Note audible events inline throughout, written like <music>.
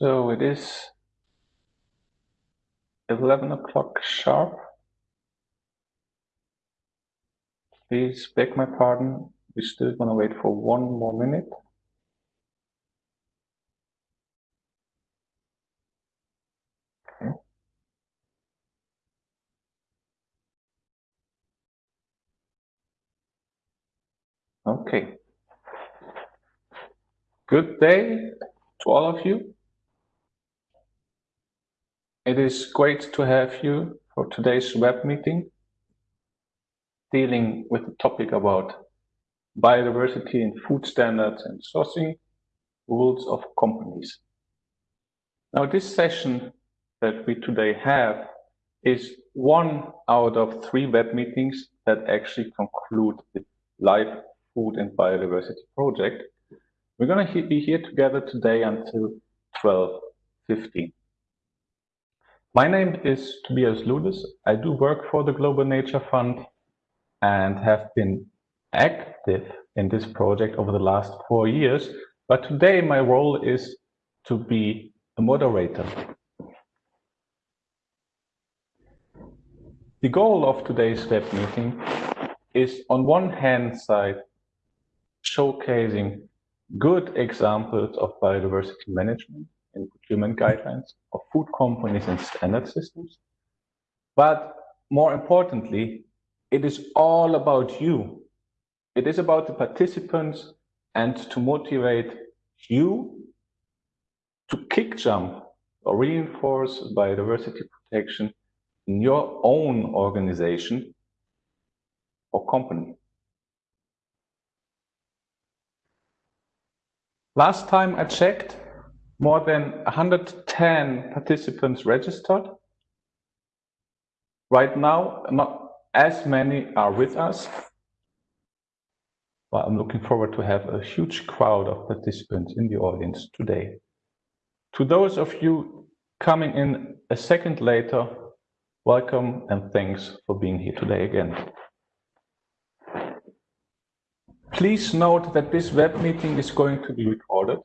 So it is 11 o'clock sharp. Please beg my pardon. We're still going to wait for one more minute. Okay. Okay. Good day to all of you. It is great to have you for today's web meeting dealing with the topic about biodiversity in food standards and sourcing rules of companies. Now this session that we today have is one out of three web meetings that actually conclude the live food and biodiversity project. We're going to be here together today until 12.15. My name is Tobias Ludes. I do work for the Global Nature Fund and have been active in this project over the last four years. But today my role is to be a moderator. The goal of today's web meeting is on one hand side showcasing good examples of biodiversity management in procurement guidelines of food companies and standard systems. But more importantly, it is all about you. It is about the participants and to motivate you to kick jump or reinforce biodiversity protection in your own organization or company. Last time I checked, more than 110 participants registered. Right now, not as many are with us, but I'm looking forward to have a huge crowd of participants in the audience today. To those of you coming in a second later, welcome and thanks for being here today again. Please note that this web meeting is going to be recorded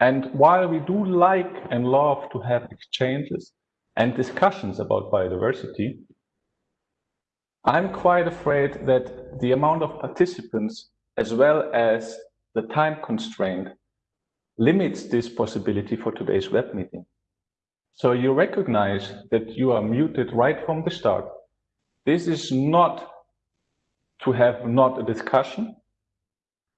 and while we do like and love to have exchanges and discussions about biodiversity, I'm quite afraid that the amount of participants as well as the time constraint limits this possibility for today's web meeting. So you recognize that you are muted right from the start. This is not to have not a discussion,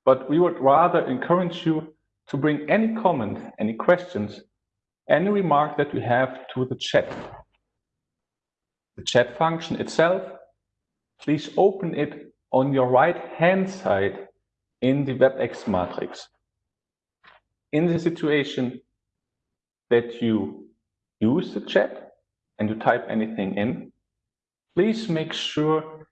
but we would rather encourage you to bring any comment, any questions, any remark that you have to the chat. The chat function itself, please open it on your right hand side in the WebEx matrix. In the situation that you use the chat and you type anything in, please make sure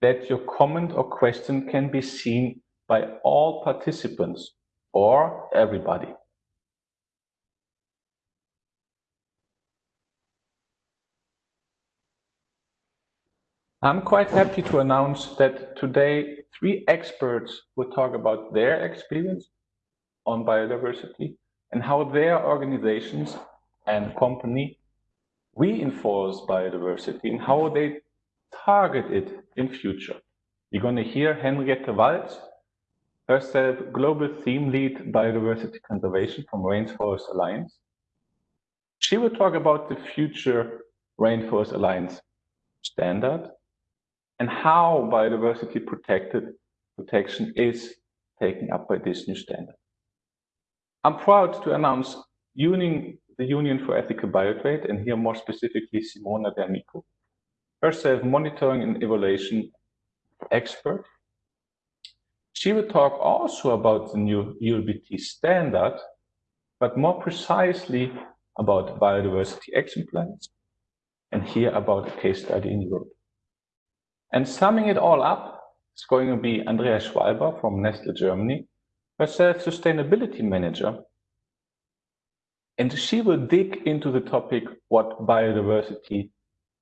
that your comment or question can be seen by all participants or everybody. I'm quite happy to announce that today three experts will talk about their experience on biodiversity and how their organizations and company reinforce biodiversity and how they target it in future. You're going to hear Henriette Walz, herself Global Theme Lead Biodiversity Conservation from Rainforest Alliance. She will talk about the future Rainforest Alliance standard and how biodiversity protected protection is taken up by this new standard. I'm proud to announce union, the Union for Ethical Biotrade, and here more specifically Simona D'Amico, herself monitoring and evaluation expert she will talk also about the new UEBT standard, but more precisely about biodiversity action plans, and here about a case study in Europe. And summing it all up, it's going to be Andrea Schwalber from Nestle Germany, herself sustainability manager. And she will dig into the topic what biodiversity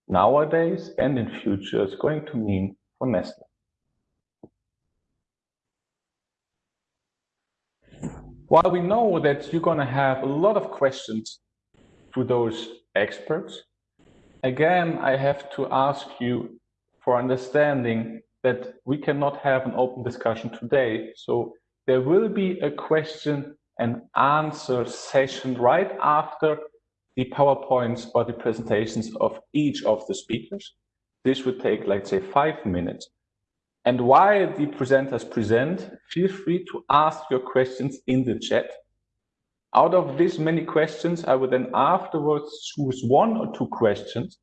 nowadays and in future is going to mean for Nestle. While we know that you're going to have a lot of questions to those experts, again, I have to ask you for understanding that we cannot have an open discussion today. So there will be a question and answer session right after the PowerPoints or the presentations of each of the speakers. This would take, let's say, five minutes. And while the presenters present, feel free to ask your questions in the chat. Out of this many questions, I will then afterwards choose one or two questions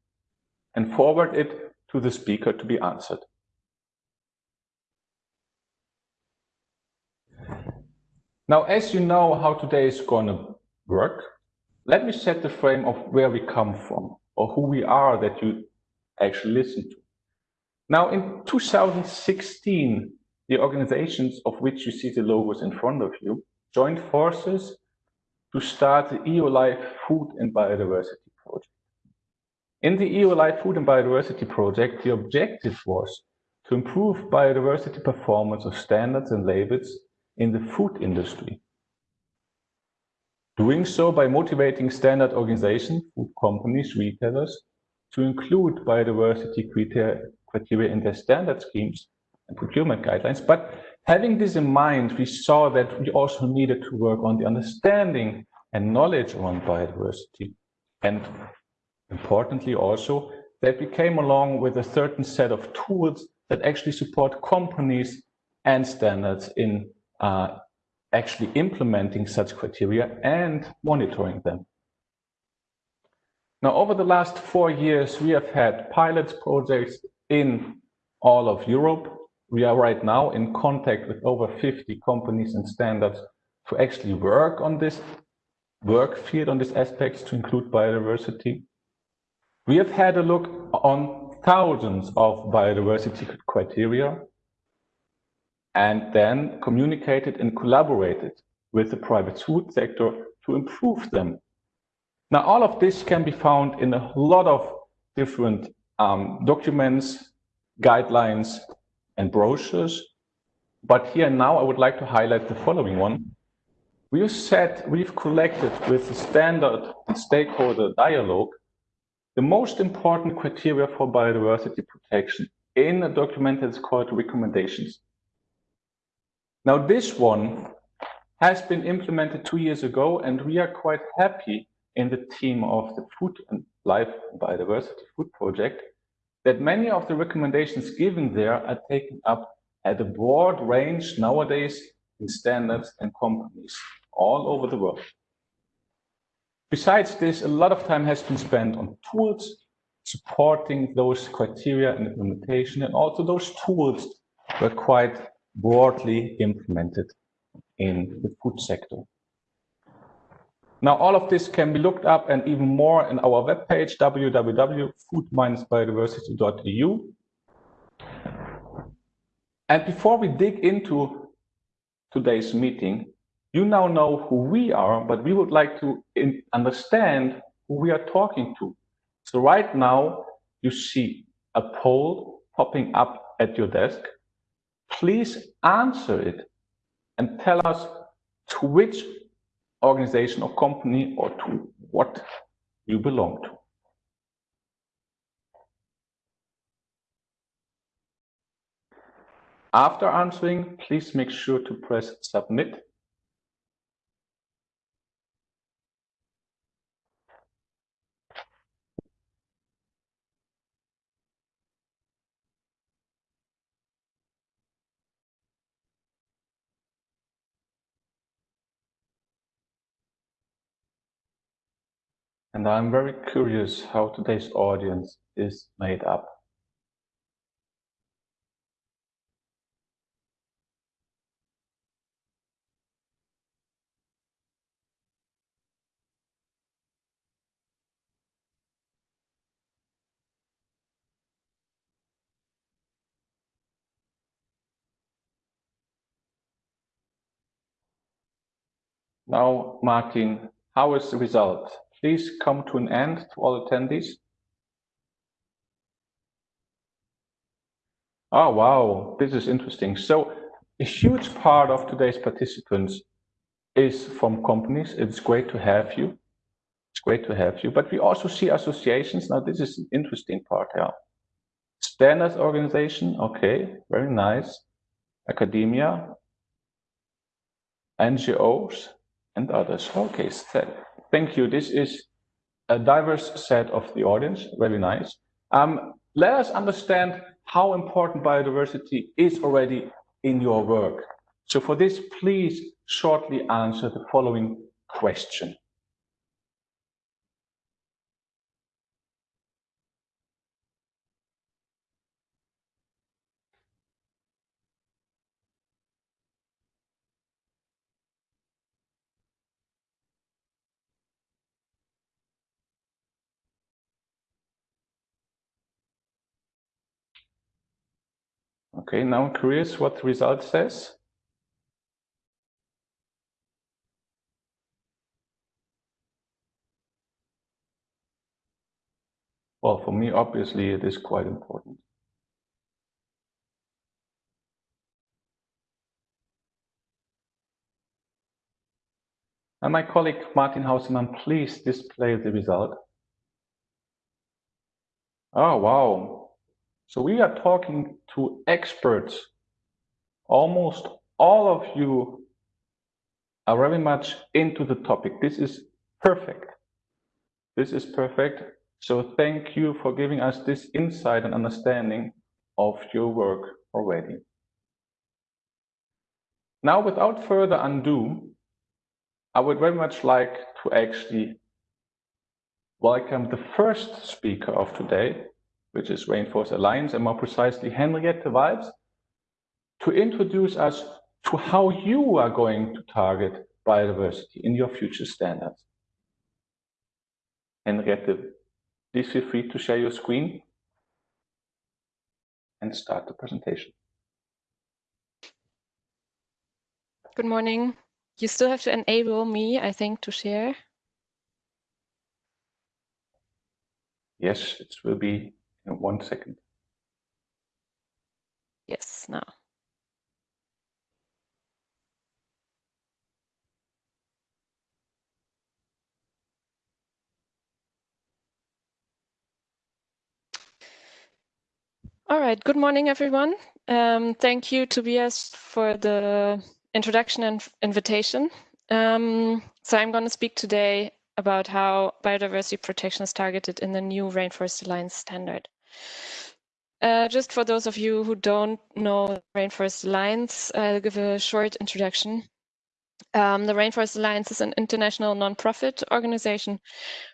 and forward it to the speaker to be answered. Now, as you know how today is going to work, let me set the frame of where we come from or who we are that you actually listen to. Now, in 2016, the organizations of which you see the logos in front of you joined forces to start the EU Life Food and Biodiversity Project. In the EU Life Food and Biodiversity Project, the objective was to improve biodiversity performance of standards and labels in the food industry. Doing so by motivating standard organizations, food companies, retailers, to include biodiversity criteria in their standard schemes and procurement guidelines. But having this in mind, we saw that we also needed to work on the understanding and knowledge on biodiversity. And importantly also, that we came along with a certain set of tools that actually support companies and standards in uh, actually implementing such criteria and monitoring them. Now, over the last four years, we have had pilot projects in all of Europe. We are right now in contact with over 50 companies and standards to actually work on this work field on these aspects to include biodiversity. We have had a look on thousands of biodiversity criteria and then communicated and collaborated with the private food sector to improve them. Now, all of this can be found in a lot of different um, documents, guidelines, and brochures. But here now, I would like to highlight the following one. We've said we've collected with the standard stakeholder dialogue the most important criteria for biodiversity protection in a document that's called recommendations. Now this one has been implemented two years ago and we are quite happy in the team of the Food and Life Biodiversity Food Project that many of the recommendations given there are taken up at a broad range nowadays in standards and companies all over the world. Besides this, a lot of time has been spent on tools supporting those criteria and implementation, and also those tools were quite broadly implemented in the food sector. Now, all of this can be looked up and even more in our webpage, www.food-biodiversity.eu. And before we dig into today's meeting, you now know who we are, but we would like to understand who we are talking to. So right now, you see a poll popping up at your desk please answer it and tell us to which organization or company or to what you belong to. After answering, please make sure to press submit and I'm very curious how today's audience is made up. Now, Martin, how is the result? Please come to an end to all attendees. Oh, wow, this is interesting. So a huge part of today's participants is from companies. It's great to have you. It's great to have you. But we also see associations. Now, this is an interesting part here. Standards organization, okay, very nice. Academia, NGOs, and others. Okay, thank you. This is a diverse set of the audience, very nice. Um, let us understand how important biodiversity is already in your work. So for this, please shortly answer the following question. Okay, now I'm curious what the result says. Well, for me, obviously, it is quite important. And my colleague Martin Hausemann, please display the result. Oh, wow. So we are talking to experts. Almost all of you are very much into the topic. This is perfect. This is perfect. So thank you for giving us this insight and understanding of your work already. Now, without further ado, I would very much like to actually welcome the first speaker of today, which is Rainforest Alliance, and more precisely Henriette Walz, to introduce us to how you are going to target biodiversity in your future standards. Henriette, please feel free to share your screen and start the presentation. Good morning. You still have to enable me, I think, to share. Yes, it will be in one second. Yes, now. All right, good morning, everyone. Um, thank you, Tobias, for the introduction and invitation. Um, so I'm going to speak today about how biodiversity protection is targeted in the new Rainforest Alliance standard. Uh, just for those of you who don't know Rainforest Alliance, I'll give a short introduction. Um, the Rainforest Alliance is an international nonprofit organization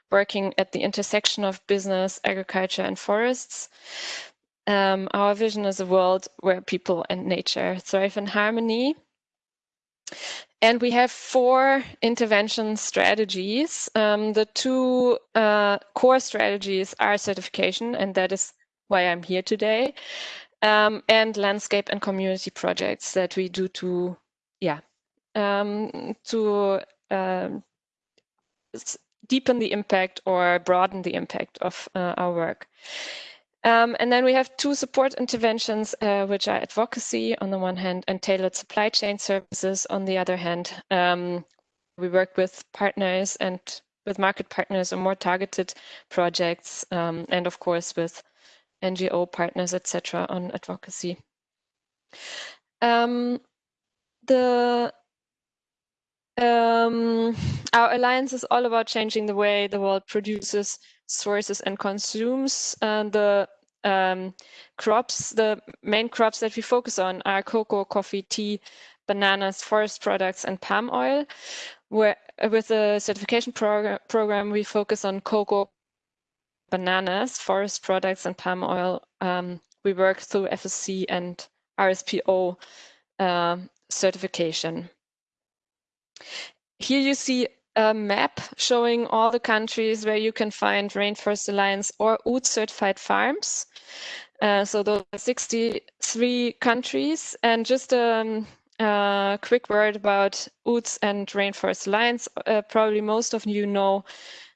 working at the intersection of business, agriculture, and forests. Um, our vision is a world where people and nature thrive in harmony and we have four intervention strategies. Um, the two uh, core strategies are certification, and that is why I'm here today, um, and landscape and community projects that we do to, yeah, um, to um, deepen the impact or broaden the impact of uh, our work. Um, and then we have two support interventions, uh, which are advocacy on the one hand and tailored supply chain services on the other hand. Um, we work with partners and with market partners on more targeted projects, um, and of course with NGO partners, etc., on advocacy. Um, the um, our alliance is all about changing the way the world produces, sources, and consumes. And the um, crops, the main crops that we focus on are cocoa, coffee, tea, bananas, forest products, and palm oil. Where with the certification prog program, we focus on cocoa, bananas, forest products, and palm oil. Um, we work through FSC and RSPO uh, certification. Here you see a map showing all the countries where you can find Rainforest Alliance or UTZ certified farms. Uh, so those are 63 countries. And just a um, quick word about UTZ and Rainforest Alliance. Uh, probably most of you know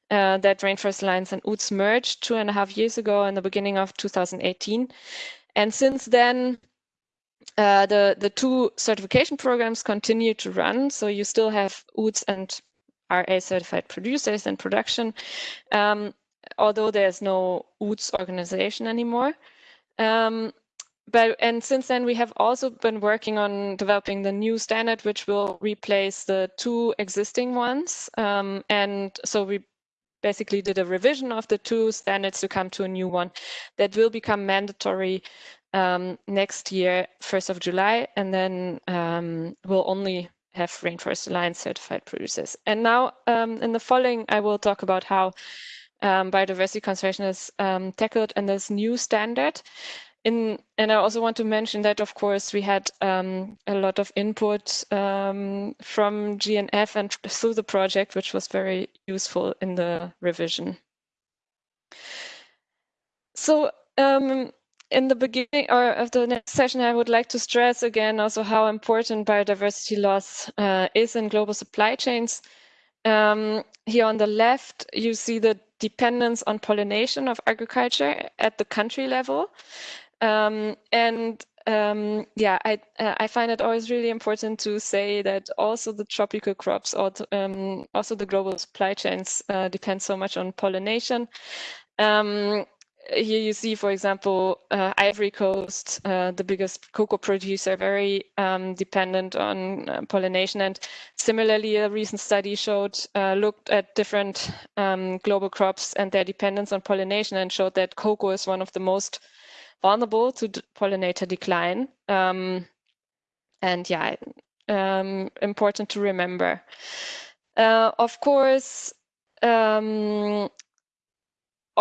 uh, that Rainforest Alliance and UTZ merged two and a half years ago in the beginning of 2018. And since then, uh, the, the two certification programs continue to run. So you still have UTZ and RA certified producers in production, um, although there's no UTZ organization anymore. Um, but and since then we have also been working on developing the new standard which will replace the two existing ones. Um, and so we basically did a revision of the two standards to come to a new one that will become mandatory um, next year, 1st of July, and then um, we'll only have Rainforest Alliance certified producers. And now um, in the following, I will talk about how um, biodiversity conservation is um, tackled in this new standard. In, and I also want to mention that, of course, we had um, a lot of input um, from GNF and through the project, which was very useful in the revision. So um, in the beginning or of the next session, I would like to stress again also how important biodiversity loss uh, is in global supply chains. Um, here on the left, you see the dependence on pollination of agriculture at the country level. Um, and um, yeah, I, uh, I find it always really important to say that also the tropical crops, or um, also the global supply chains uh, depend so much on pollination. Um, here you see, for example, uh, Ivory Coast, uh, the biggest cocoa producer, very um, dependent on uh, pollination. And similarly, a recent study showed, uh, looked at different um, global crops and their dependence on pollination and showed that cocoa is one of the most vulnerable to pollinator decline. Um, and yeah, um, important to remember. Uh, of course, um,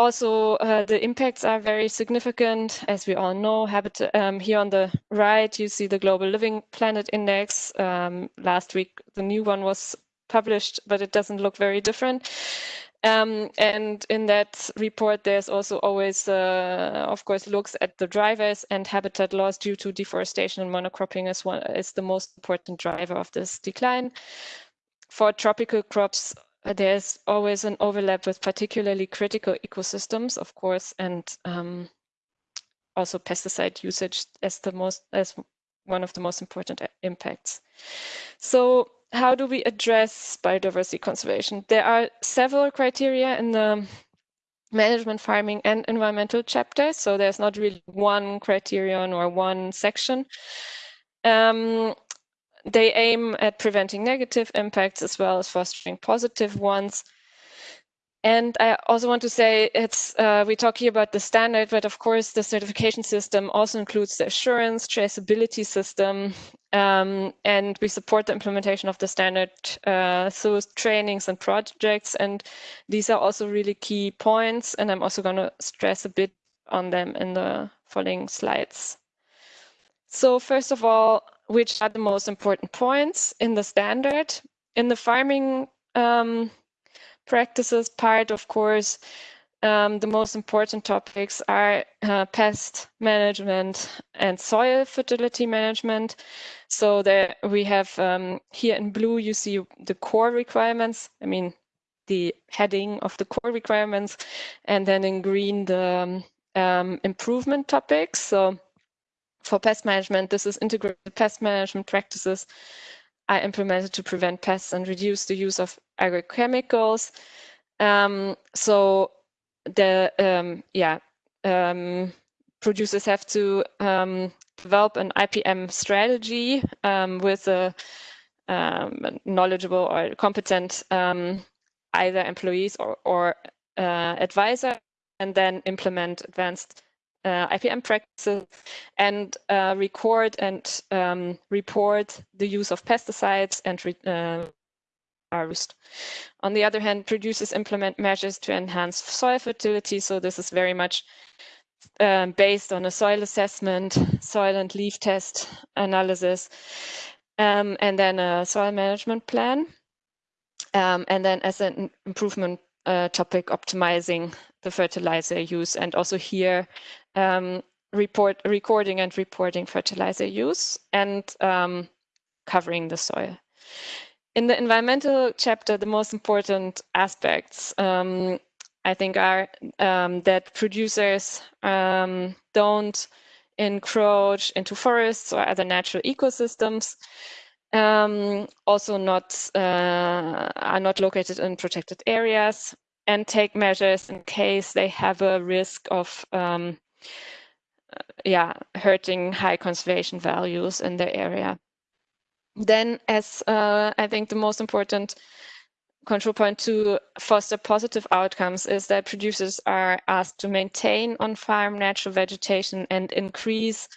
also, uh, the impacts are very significant, as we all know. Habitat, um, here on the right, you see the Global Living Planet Index. Um, last week, the new one was published, but it doesn't look very different. Um, and in that report, there's also always, uh, of course, looks at the drivers and habitat loss due to deforestation and monocropping is, one, is the most important driver of this decline. For tropical crops, there's always an overlap with particularly critical ecosystems, of course, and um, also pesticide usage as the most as one of the most important impacts. So how do we address biodiversity conservation? There are several criteria in the management farming and environmental chapters. So there's not really one criterion or one section. Um, they aim at preventing negative impacts as well as fostering positive ones. And I also want to say it's uh, we talk here about the standard, but of course the certification system also includes the assurance traceability system, um, and we support the implementation of the standard uh, through trainings and projects. And these are also really key points, and I'm also going to stress a bit on them in the following slides. So first of all, which are the most important points in the standard. In the farming um, practices part, of course, um, the most important topics are uh, pest management and soil fertility management. So there we have um, here in blue, you see the core requirements. I mean, the heading of the core requirements, and then in green, the um, improvement topics. So for pest management, this is integrated pest management practices are implemented to prevent pests and reduce the use of agrochemicals. Um, so the um, yeah um, producers have to um, develop an IPM strategy um, with a um, knowledgeable or competent either employees or, or uh, advisor, and then implement advanced uh, IPM practices and uh, record and um, report the use of pesticides and uh. On the other hand, producers implement measures to enhance soil fertility. So this is very much um, based on a soil assessment, soil and leaf test analysis, um, and then a soil management plan. Um, and then as an improvement uh, topic, optimizing the fertilizer use. And also here, um, report recording and reporting fertilizer use and um, covering the soil. In the environmental chapter, the most important aspects um, I think are um, that producers um, don't encroach into forests or other natural ecosystems. Um, also not uh, are not located in protected areas and take measures in case they have a risk of um, yeah hurting high conservation values in the area. Then, as uh, I think the most important control point to foster positive outcomes is that producers are asked to maintain on-farm natural vegetation and increase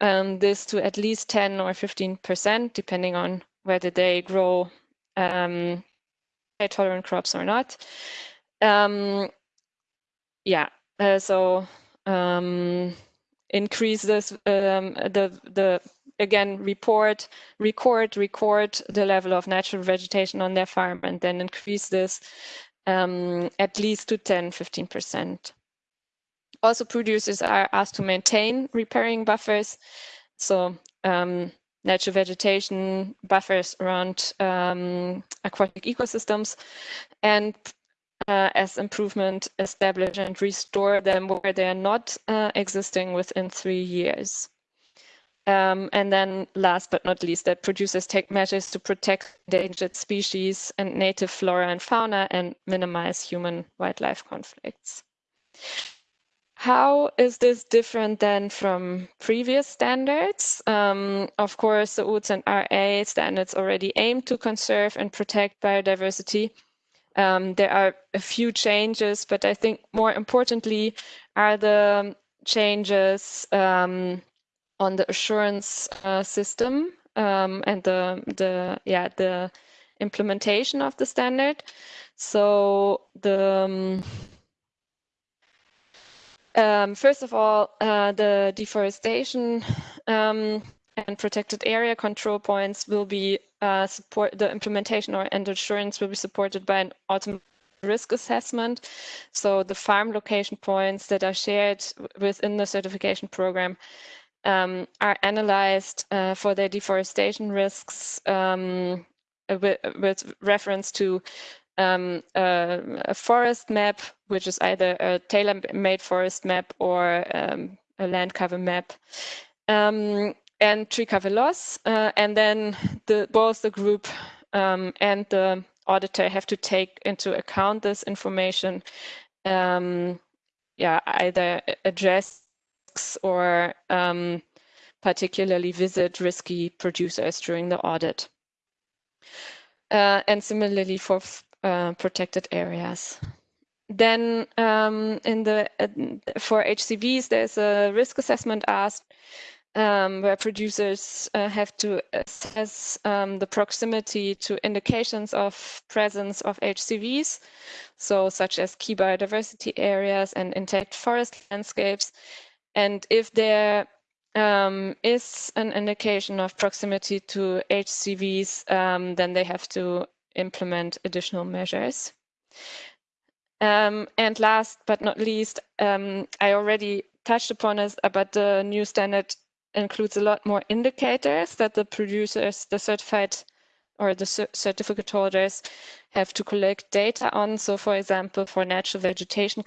um, this to at least 10 or 15%, depending on whether they grow um, tolerant crops or not. Um, yeah, uh, so um, increase this, um, the, the again report record record the level of natural vegetation on their farm and then increase this um, at least to 10 15 percent. Also producers are asked to maintain riparian buffers. So um, natural vegetation buffers around um, aquatic ecosystems and uh, as improvement establish and restore them where they are not uh, existing within three years um, and then last but not least, that producers take measures to protect endangered species and native flora and fauna and minimize human wildlife conflicts. How is this different than from previous standards? Um, of course, the UTZ and RA standards already aim to conserve and protect biodiversity. Um, there are a few changes, but I think more importantly are the changes um, on the assurance uh, system um, and the the yeah the implementation of the standard. So the um, um, first of all, uh, the deforestation um, and protected area control points will be uh, support the implementation or and assurance will be supported by an automatic risk assessment. So the farm location points that are shared within the certification program um, are analyzed uh, for their deforestation risks um, with, with, reference to um, a, a, forest map, which is either a tailor-made forest map or um, a land cover map, um, and loss. Uh, and then the, both the group um, and the auditor have to take into account this information yeah, either address or um, particularly visit risky producers during the audit. Uh, and similarly for uh, protected areas. Then um, in the uh, for HCVs, there's a risk assessment asked um, where producers uh, have to assess um, the proximity to indications of presence of HCVs, so such as key biodiversity areas and intact forest landscapes, and if there um, is an indication of proximity to HCVs, um, then they have to implement additional measures. Um, and last but not least, um, I already touched upon this, but the new standard includes a lot more indicators that the producers, the certified or the certificate holders have to collect data on. So for example, for natural vegetation,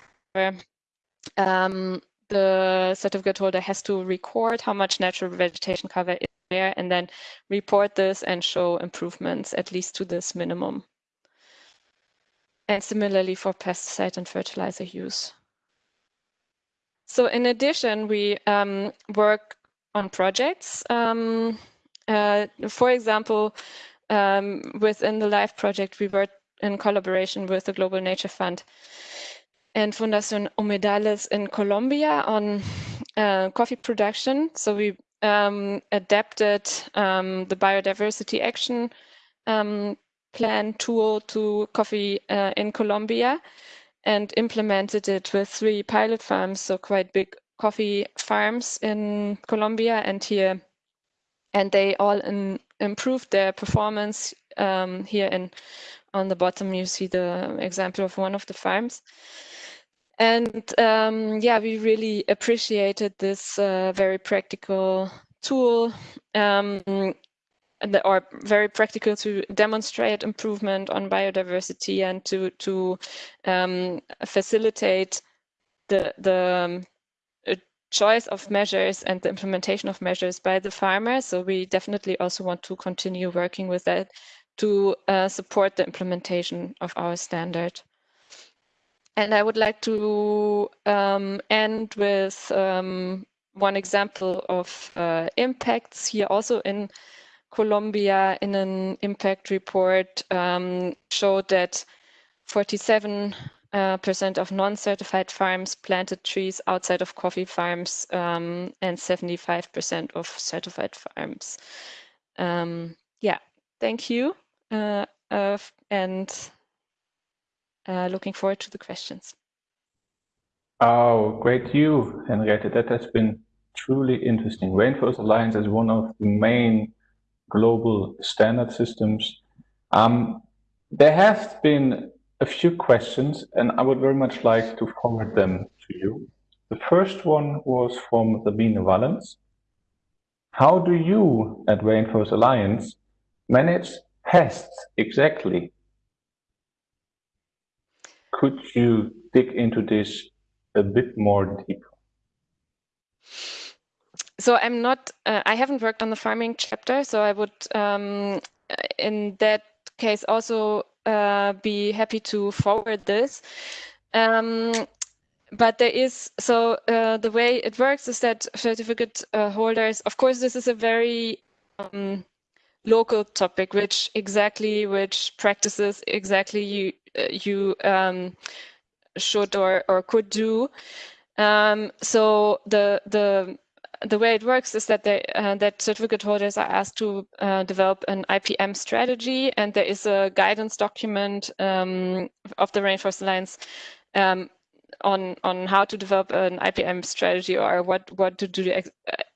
um, the certificate holder has to record how much natural vegetation cover is there and then report this and show improvements at least to this minimum. And similarly for pesticide and fertilizer use. So in addition, we um, work on projects. Um, uh, for example, um, within the LIFE project, we work in collaboration with the Global Nature Fund and Fundación Humedales in Colombia on uh, coffee production. So we um, adapted um, the biodiversity action um, plan tool to coffee uh, in Colombia and implemented it with three pilot farms, so quite big coffee farms in Colombia and here. And they all in, improved their performance um, here in on the bottom you see the example of one of the farms and um, yeah, we really appreciated this uh, very practical tool um, and or very practical to demonstrate improvement on biodiversity and to to um, facilitate the the choice of measures and the implementation of measures by the farmer. So we definitely also want to continue working with that to uh, support the implementation of our standard. And I would like to um, end with um, one example of uh, impacts here also in Colombia in an impact report um, showed that 47 percent of non-certified farms planted trees outside of coffee farms um, and 75% of certified farms. Um, yeah, thank you. Uh, uh, and looking forward to the questions. Oh, great you, Henriette. That has been truly interesting. Rainforest Alliance is one of the main global standard systems. Um, there have been a few questions, and I would very much like to forward them to you. The first one was from the Sabine Wallens. How do you at Rainforest Alliance manage pests exactly? Could you dig into this a bit more deeper? So I'm not, uh, I haven't worked on the farming chapter, so I would, um, in that case, also uh, be happy to forward this. Um, but there is so uh, the way it works is that certificate uh, holders of course this is a very um, local topic which exactly which practices exactly you uh, you um, should or or could do um, so the the the way it works is that they uh, that certificate holders are asked to uh, develop an IPM strategy, and there is a guidance document um, of the Rainforest Alliance um, on on how to develop an IPM strategy or what what to do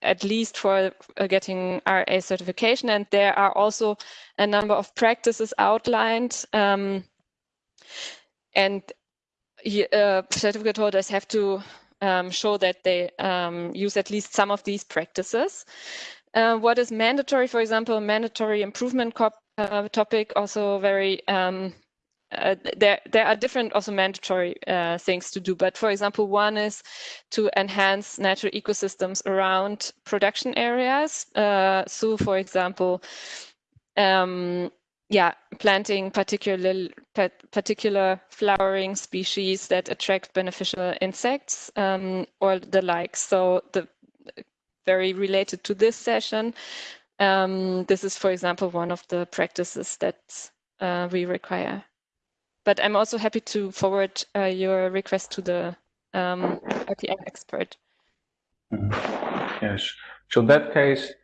at least for uh, getting RA certification. And there are also a number of practices outlined, um, and uh, certificate holders have to um, show that they um, use at least some of these practices. Uh, what is mandatory, for example, mandatory improvement uh, topic, also very um, uh, there there are different also mandatory uh, things to do but for example one is to enhance natural ecosystems around production areas uh, so for example um, yeah, planting particular particular flowering species that attract beneficial insects um, or the like. So the very related to this session, um, this is, for example, one of the practices that uh, we require. But I'm also happy to forward uh, your request to the um, expert. Mm -hmm. Yes. So in that case,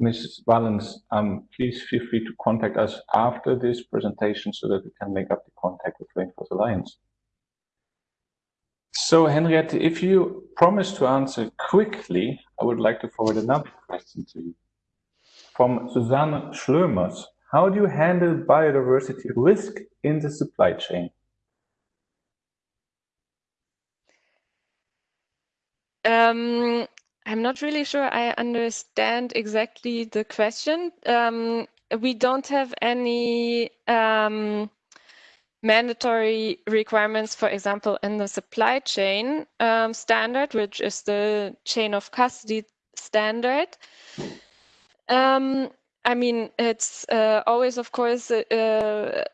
Mrs. Wallens, um, please feel free to contact us after this presentation so that we can make up the contact with Rainforest Alliance. So Henriette, if you promise to answer quickly, I would like to forward another question to you. From Susanne Schlömers, how do you handle biodiversity risk in the supply chain? Um, I'm not really sure I understand exactly the question. Um, we don't have any um, mandatory requirements, for example, in the supply chain um, standard, which is the chain of custody standard. Um, I mean, it's uh, always, of course, uh,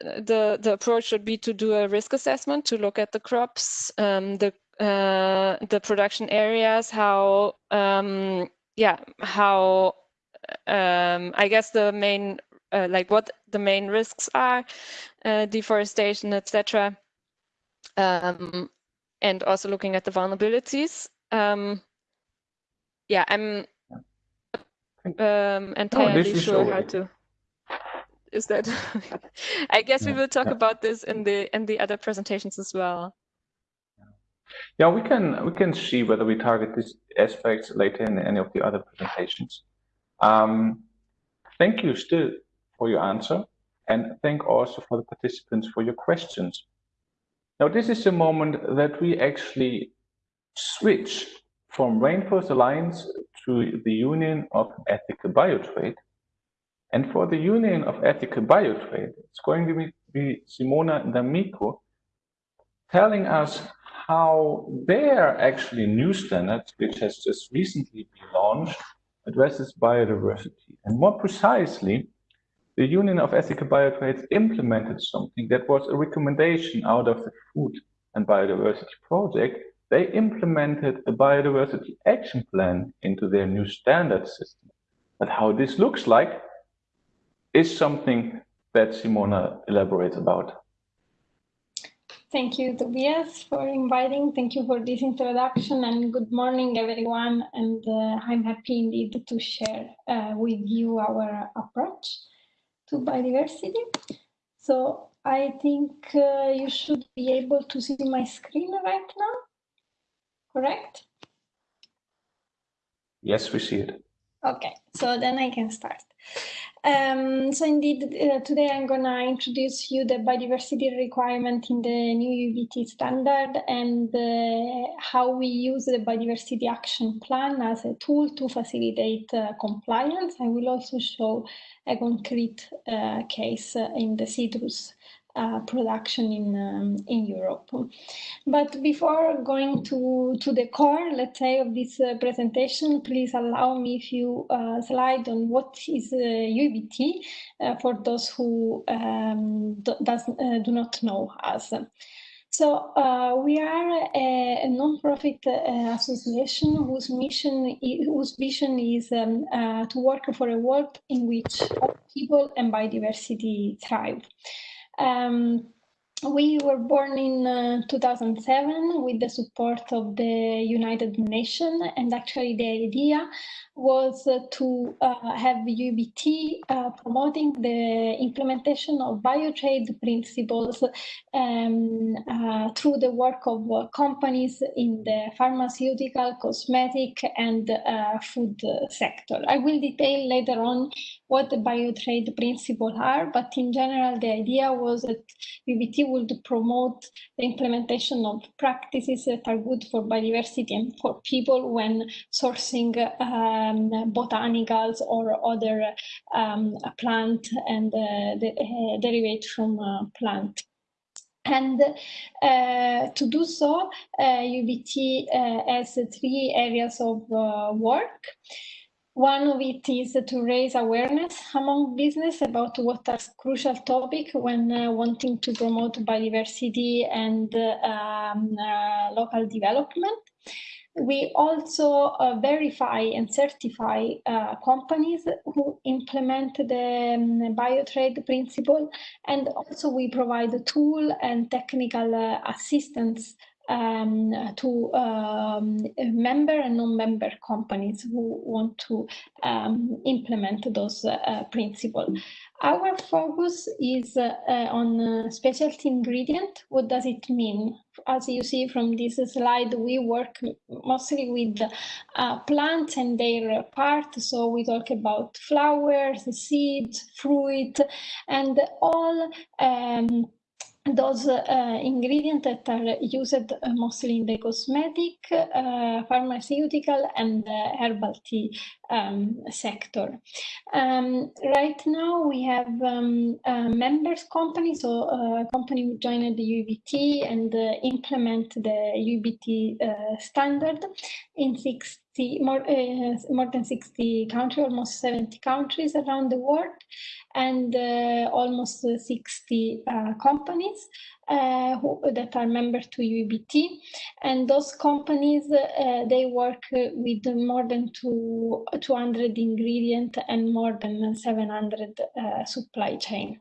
the the approach should be to do a risk assessment to look at the crops, um, the uh, the production areas, how, um, yeah, how, um, I guess the main, uh, like what the main risks are, uh, deforestation, etc. Um, and also looking at the vulnerabilities. Um, yeah, I'm um, entirely sure how to. Is that? <laughs> I guess yeah. we will talk yeah. about this in the in the other presentations as well. Yeah, we can we can see whether we target these aspects later in any of the other presentations. Um, thank you still for your answer, and thank also for the participants for your questions. Now, this is the moment that we actually switch from Rainforest Alliance to the Union of Ethical Biotrade. And for the Union of Ethical Biotrade, it's going to be Simona D'Amico telling us how their actually new standard, which has just recently been launched, addresses biodiversity. And more precisely, the Union of Ethical Biotrades implemented something that was a recommendation out of the Food and Biodiversity Project. They implemented a biodiversity action plan into their new standard system. But how this looks like is something that Simona elaborates about. Thank you, Tobias, for inviting. Thank you for this introduction and good morning, everyone. And uh, I'm happy indeed to share uh, with you our approach to biodiversity. So I think uh, you should be able to see my screen right now, correct? Yes, we see it. Okay, so then I can start. Um, so indeed, uh, today I'm going to introduce you the biodiversity requirement in the new UEBT standard and uh, how we use the biodiversity action plan as a tool to facilitate uh, compliance. I will also show a concrete uh, case in the citrus uh, production in um, in Europe. But before going to to the core, let's say, of this uh, presentation, please allow me a few uh, slides on what is UEBT uh, uh, for those who um, do, does, do not know us. So uh, we are a, a non-profit uh, association whose mission, whose vision is um, uh, to work for a world in which people and biodiversity thrive. Um, we were born in uh, 2007 with the support of the United Nations, and actually the idea was uh, to uh, have UEBT uh, promoting the implementation of biotrade principles um, uh, through the work of uh, companies in the pharmaceutical, cosmetic, and food sector. I will detail later on what the biotrade principles are, but in general, the idea was that UEBT would promote the implementation of practices that are good for biodiversity and for people when sourcing um, botanicals or other um, plant and uh, the, uh, derivate from uh, plant. And uh, to do so, uh, UEBT uh, has three areas of work. One of it is to raise awareness among business about what are crucial topics when uh, wanting to promote biodiversity and uh, um, uh, local development. We also uh, verify and certify uh, companies who implement the um, biotrade principle, and also we provide a tool and technical uh, assistance um, to um, member and non-member companies who want to um, implement those uh, principles. Our focus is uh, on specialty ingredient. What does it mean? As you see from this slide, we work mostly with uh, plants and their parts. So we talk about flowers, seeds, fruit, and all um, those uh, ingredients that are used mostly in the cosmetic, uh, pharmaceutical, and uh, herbal tea um, sector. Um, right now, we have um, members companies so a company who joined the UEBT and uh, implement the UEBT uh, standard in six more, uh, more than 60 countries, almost 70 countries around the world, and uh, almost 60 uh, companies uh, who, that are members to UEBT. And those companies, uh, they work with more than two, 200 ingredient and more than 700 uh, supply chain.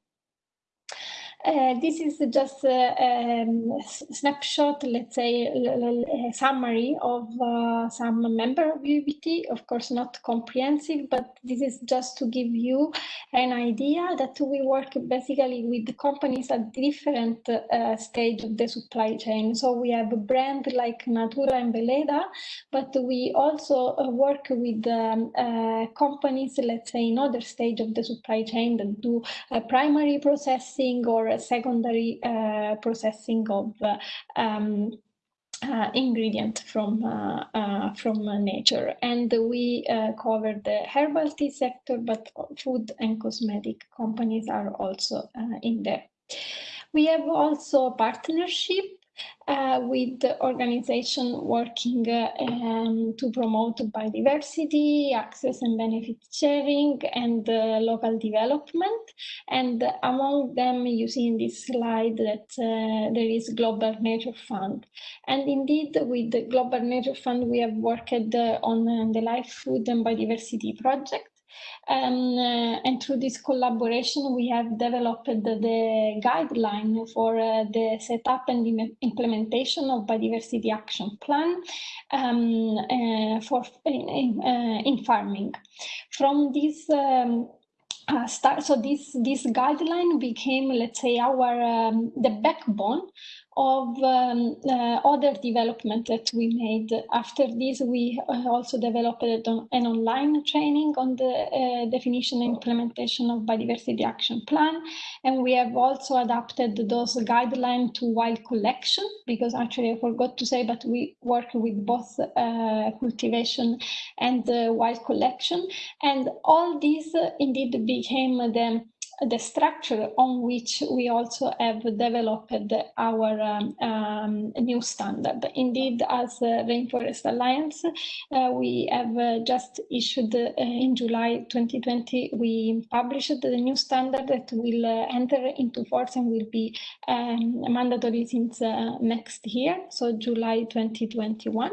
Uh, this is just a, um, snapshot, let's say, a summary of uh, some member of UEBT. Of course, not comprehensive, but this is just to give you an idea that we work basically with companies at different uh, stage of the supply chain. So we have a brand like Natura and Weleda, but we also uh, work with um, uh, companies, let's say, in other stage of the supply chain that do primary processing or secondary uh, processing of uh, um, uh, ingredient from uh, uh, from nature, and we uh, cover the herbal tea sector, but food and cosmetic companies are also in there. We have also a partnership uh, with the organization working uh, um, to promote biodiversity, access and benefit sharing, and uh, local development. And among them, you see in this slide that uh, there is Global Nature Fund. And indeed, with the Global Nature Fund, we have worked uh, on the Life, Food and Biodiversity project um, uh, and through this collaboration, we have developed the, the guideline for uh, the setup and implementation of biodiversity action plan um, uh, for in, uh, in, farming. From this um, uh, start, so this this guideline became, let's say, our um, the backbone of um, uh, other development that we made. After this, we uh, also developed an online training on the uh, definition and implementation of biodiversity action plan. And we have also adapted those guidelines to wild collection, because actually I forgot to say, but we work with both uh, cultivation and wild collection. And all these uh, indeed became the the structure on which we also have developed our um, um, new standard. Indeed, as uh, Rainforest Alliance, uh, we have uh, just issued uh, in July 2020, we published the new standard that will uh, enter into force and will be um, mandatory since next year, so July 2021.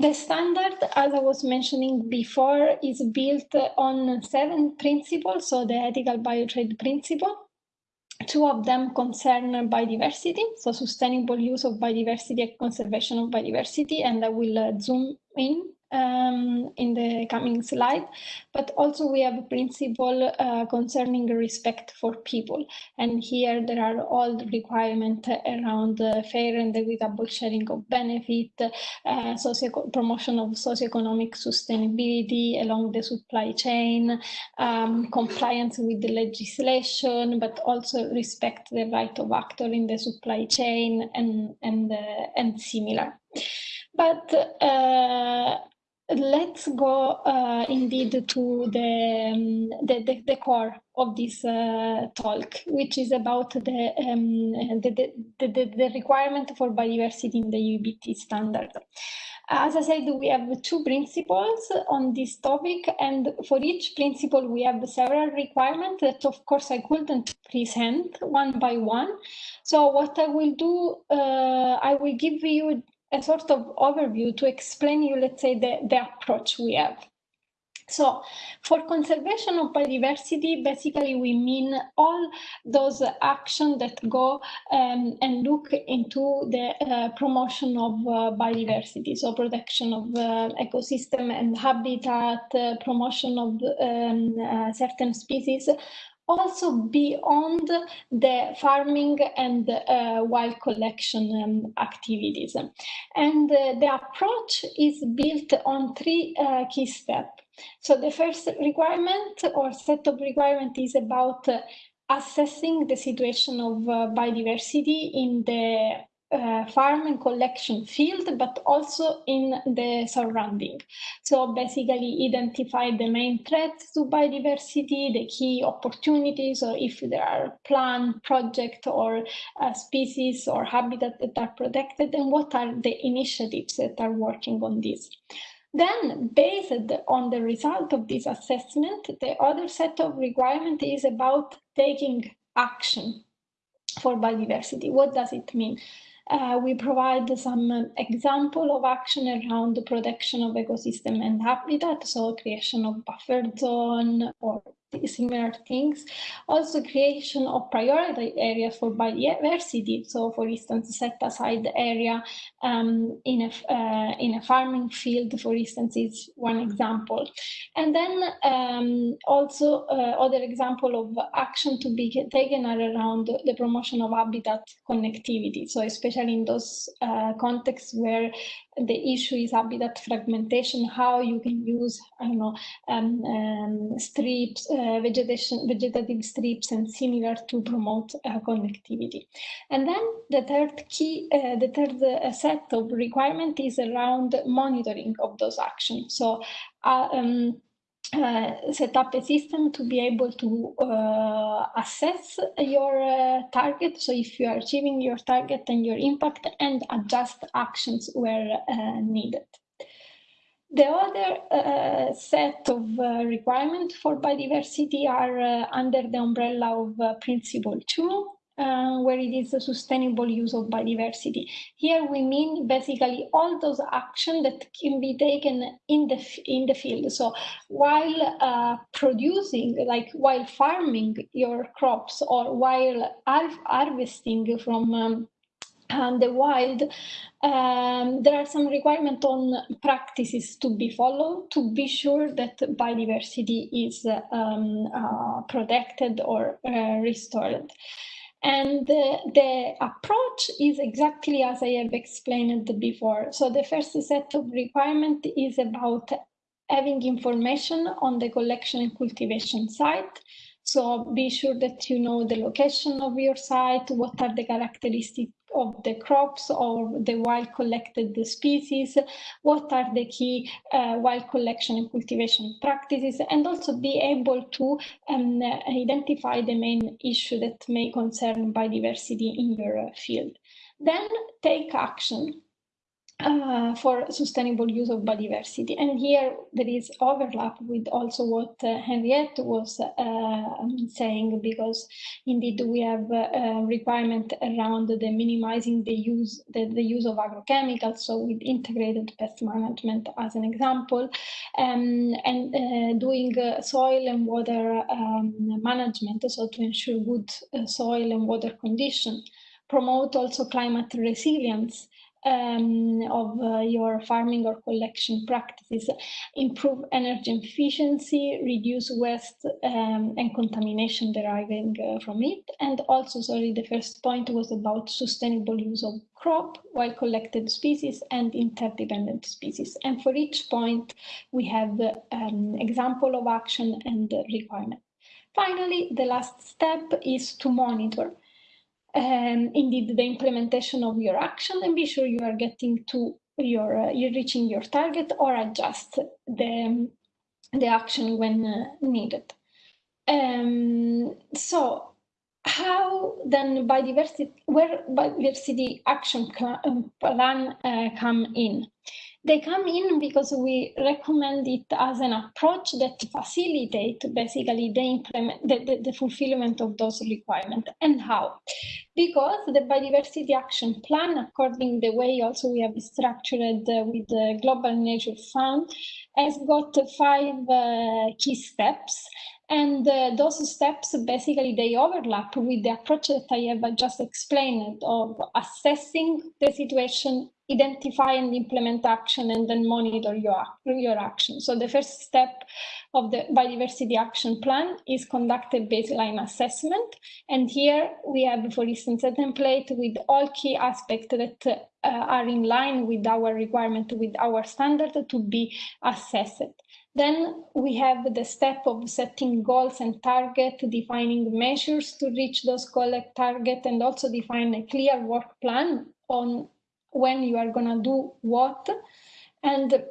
The standard, as I was mentioning before, is built on seven principles, so the ethical biotrade principle. Two of them concern biodiversity, so sustainable use of biodiversity and conservation of biodiversity, and I will uh, zoom in um, in the coming slide, but also we have a principle uh, concerning respect for people. And here there are all the requirements around uh, fair and equitable sharing of benefit, uh, socio promotion of socioeconomic sustainability along the supply chain, um, compliance with the legislation, but also respect the right of actor in the supply chain and, and, uh, and similar. But uh, let's go uh, indeed to the, um, the, the, the, core of this uh, talk, which is about the, um, the, the, the, requirement for biodiversity in the UEBT standard. As I said, we have two principles on this topic, and for each principle, we have several requirements that, of course, I couldn't present one by one. So what I will do, uh, I will give you a sort of overview to explain you, let's say, the, the approach we have. So for conservation of biodiversity, basically we mean all those actions that go um, and look into the uh, promotion of uh, biodiversity. So protection of uh, ecosystem and habitat, uh, promotion of um, uh, certain species, also beyond the farming and uh, wild collection um, activities. And uh, the approach is built on three uh, key steps. So the first requirement or set of requirement is about uh, assessing the situation of uh, biodiversity in the uh, farm and collection field, but also in the surrounding. So basically identify the main threats to biodiversity, the key opportunities, or if there are plant, project, or uh, species or habitat that are protected, and what are the initiatives that are working on this. Then, based on the result of this assessment, the other set of requirement is about taking action for biodiversity. What does it mean? Uh, we provide some example of action around the protection of ecosystem and habitat, so creation of buffer zone or similar things. Also creation of priority areas for biodiversity. So for instance, set aside the area um, in, a, uh, in a farming field, for instance, is one example. And then um, also uh, other example of action to be taken are around the promotion of habitat connectivity. So especially in those uh, contexts where the issue is habitat fragmentation, how you can use, I don't know, um, um, strips, uh, vegetation, vegetative strips and similar to promote uh, connectivity. And then the third key, uh, the third uh, set of requirement is around monitoring of those actions. So uh, um, uh, set up a system to be able to uh, assess your uh, target. So if you are achieving your target and your impact and adjust actions where uh, needed. The other uh, set of uh, requirements for biodiversity are under the umbrella of Principle 2, uh, where it is a sustainable use of biodiversity. Here we mean basically all those actions that can be taken in the in the field. So while uh, producing, like while farming your crops or while harvesting from um, and the wild, um, there are some requirements on practices to be followed to be sure that biodiversity is um, uh, protected or uh, restored. And the, the, approach is exactly as I have explained before. So the first set of requirement is about having information on the collection and cultivation site. So be sure that you know the location of your site, what are the characteristics of the crops or the wild collected species, what are the key uh, wild collection and cultivation practices, and also be able to um, identify the main issue that may concern biodiversity in your field. Then take action uh, for sustainable use of biodiversity. And here there is overlap with also what uh, Henriette was uh, saying, because indeed we have a requirement around the minimizing the use, the, the use of agrochemicals, so with integrated pest management as an example, um, and uh, doing uh, soil and water um, management, so to ensure good uh, soil and water condition promote also climate resilience um, of uh, your farming or collection practices, improve energy efficiency, reduce waste um, and contamination deriving uh, from it. And also, sorry, the first point was about sustainable use of crop, while collected species and interdependent species. And for each point, we have the um, example of action and requirement. Finally, the last step is to monitor um, indeed the implementation of your action and be sure you are getting to your uh, you're reaching your target or adjust the the action when uh, needed. Um, so how then biodiversity where biodiversity action um, plan uh, come in they come in because we recommend it as an approach that facilitate basically the, implement, the, the, the fulfillment of those requirements. And how? Because the Biodiversity Action Plan, according the way also we have structured uh, with the Global Nature Fund, has got five uh, key steps and uh, those steps basically they overlap with the approach that I have just explained of assessing the situation identify and implement action and then monitor your, your action. So the first step of the biodiversity action plan is conduct a baseline assessment. And here we have, for instance, a template with all key aspects that uh, are in line with our requirement, with our standard to be assessed. Then we have the step of setting goals and target, defining measures to reach those goal target, and also define a clear work plan on when you are gonna do what. And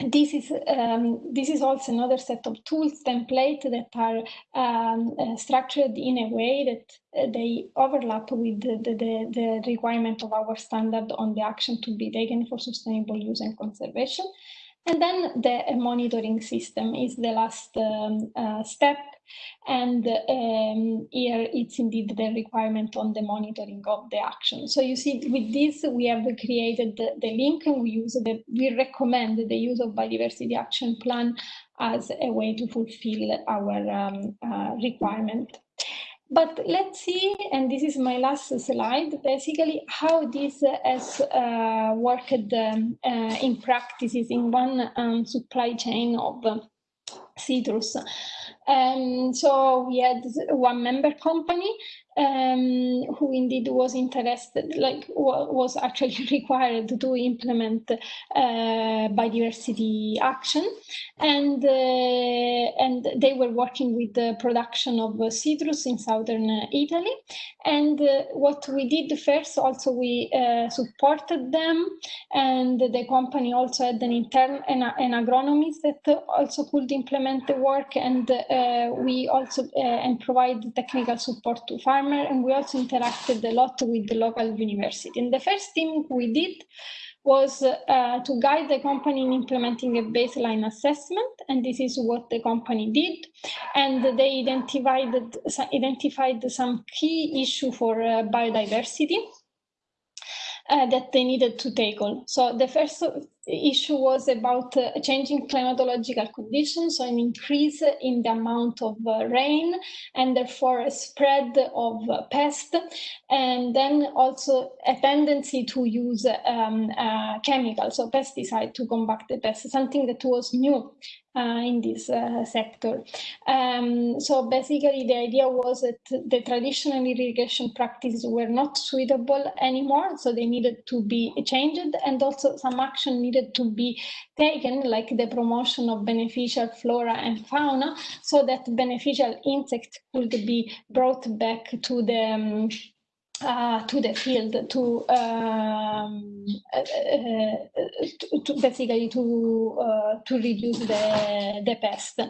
this is um, this is also another set of tools template that are um, uh, structured in a way that uh, they overlap with the, the, the, requirement of our standard on the action to be taken for sustainable use and conservation. And then the monitoring system is the last um, uh, step and um, here it's indeed the requirement on the monitoring of the action. So you see with this, we have created the, the link and we use the, we recommend the use of biodiversity action plan as a way to fulfill our um, uh, requirement. But let's see, and this is my last slide, basically how this has uh, worked um, uh, in practices in one um, supply chain of uh, citrus. Um, so we had one member company um, who indeed was interested, like was actually <laughs> required to implement uh, biodiversity action, and uh, and they were working with the production of citrus in southern Italy. And uh, what we did first, also we uh, supported them, and the company also had an intern an, an agronomist that also could implement the work, and uh, we also and provide technical support to farmers, and we also interacted a lot with the local university. And the first thing we did was uh, to guide the company in implementing a baseline assessment, and this is what the company did. And they identified, identified some key issue for uh, biodiversity uh, that they needed to tackle. So the first issue was about uh, changing climatological conditions, so an increase in the amount of uh, rain and therefore a spread of uh, pests, and then also a tendency to use um, uh, chemicals, so pesticide to combat the pests, something that was new in this uh, sector. Um, so basically the idea was that the traditional irrigation practices were not suitable anymore, so they needed to be changed and also some action needed to be taken, like the promotion of beneficial flora and fauna, so that beneficial insects could be brought back to the um, uh, to the field to, um, uh, to, to, basically to uh, to reduce the the pest.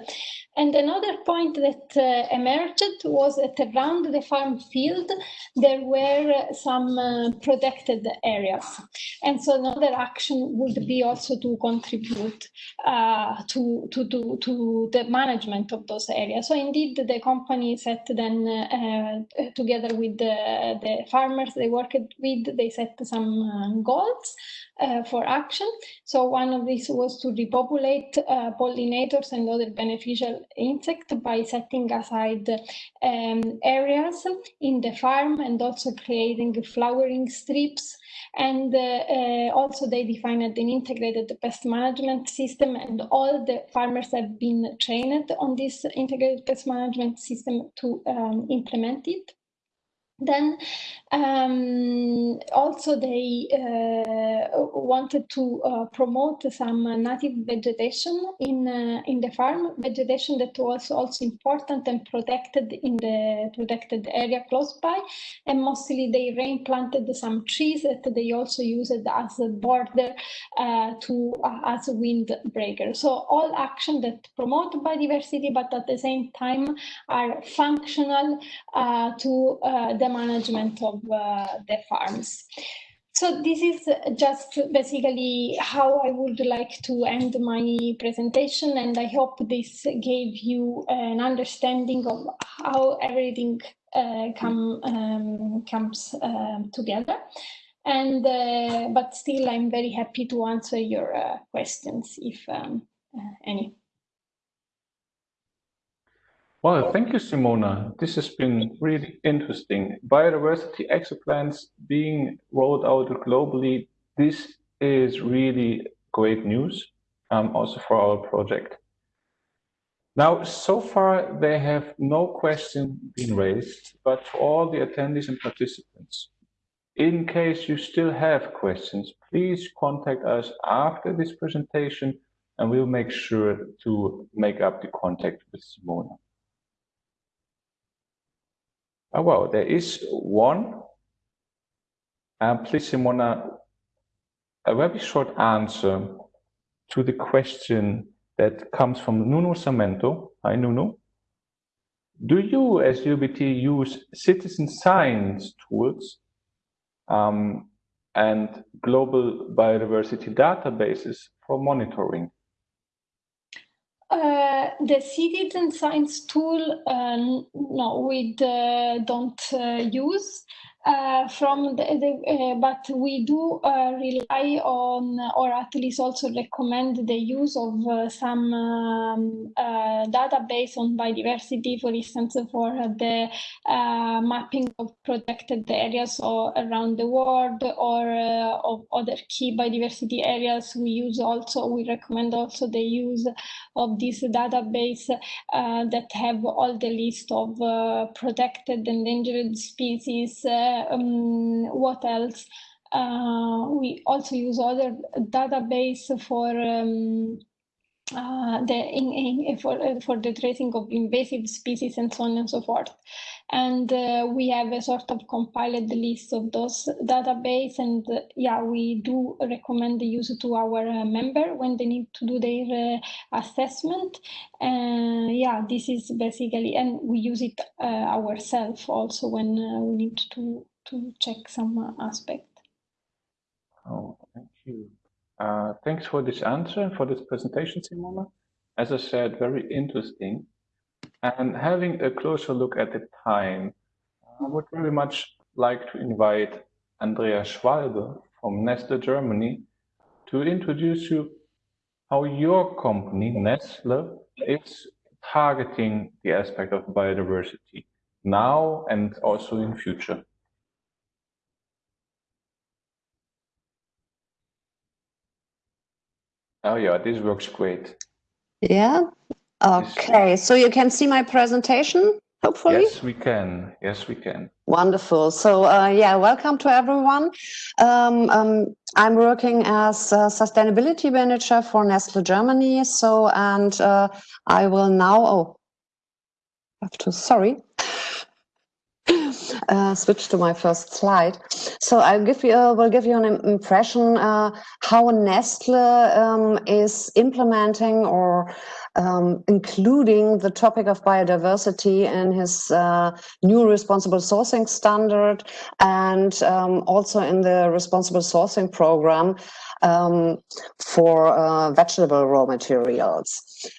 And another point that uh, emerged was that around the farm field there were some uh, protected areas, and so another action would be also to contribute uh, to, to to to the management of those areas. So indeed, the company set then together with the, the farmers they worked with, they set some uh, goals uh, for action. So one of these was to repopulate uh, pollinators and other beneficial insects by setting aside um, areas in the farm and also creating flowering strips. And uh, uh, also they defined an integrated pest management system and all the farmers have been trained on this integrated pest management system to um, implement it. Then um, also they uh, wanted to uh, promote some native vegetation in uh, in the farm, vegetation that was also important and protected in the protected area close by. And mostly they replanted some trees that they also used as a border uh, to uh, as a windbreaker. So all action that promote biodiversity, but at the same time are functional uh, to the management of uh, the farms. So this is just basically how I would like to end my presentation, and I hope this gave you an understanding of how everything uh, come, um, comes um, together. And uh, but still, I'm very happy to answer your uh, questions if um, uh, any. Well, thank you, Simona. This has been really interesting. Biodiversity plans being rolled out globally. This is really great news, um, also for our project. Now, so far, there have no question been raised, but for all the attendees and participants, in case you still have questions, please contact us after this presentation and we'll make sure to make up the contact with Simona. Oh, well, there is one. Um, please, Simona, a very short answer to the question that comes from Nuno Samento. Hi, Nuno. Do you, as UEBT, use citizen science tools um, and global biodiversity databases for monitoring? Uh, the citizen science tool, uh, no, we uh, don't use. Uh, from the, the uh, but we do uh, rely on or at least also recommend the use of uh, some um, uh, database on biodiversity for instance for the uh, mapping of protected areas or around the world or of other key biodiversity areas. We use also we recommend also the use of this database that have all the list of protected endangered species um, what else? Uh, we also use other database for um, uh, the in, in, for uh, for the tracing of invasive species and so on and so forth. And uh, we have a sort of compiled list of those database, and uh, yeah, we do recommend the use to our uh, member when they need to do their assessment. And yeah, this is basically, and we use it ourselves also when we need to to check some aspect. Oh, thank you. Uh, thanks for this answer and for this presentation, Simona. As I said, very interesting. And having a closer look at the time, I would very much like to invite Andrea Schwalbe from Nestle Germany to introduce you how your company, Nestle, is targeting the aspect of biodiversity now and also in future. Oh yeah, this works great. Yeah. Okay, so you can see my presentation, hopefully? Yes, we can. Yes, we can. Wonderful. So uh, yeah, welcome to everyone. Um, um, I'm working as a sustainability manager for Nestle Germany. So, and uh, I will now, oh, have to, sorry uh, switch to my first slide. So I'll give you, uh, will give you an impression uh, how Nestle um, is implementing or um, including the topic of biodiversity in his uh, new responsible sourcing standard and um, also in the responsible sourcing program um, for uh, vegetable raw materials.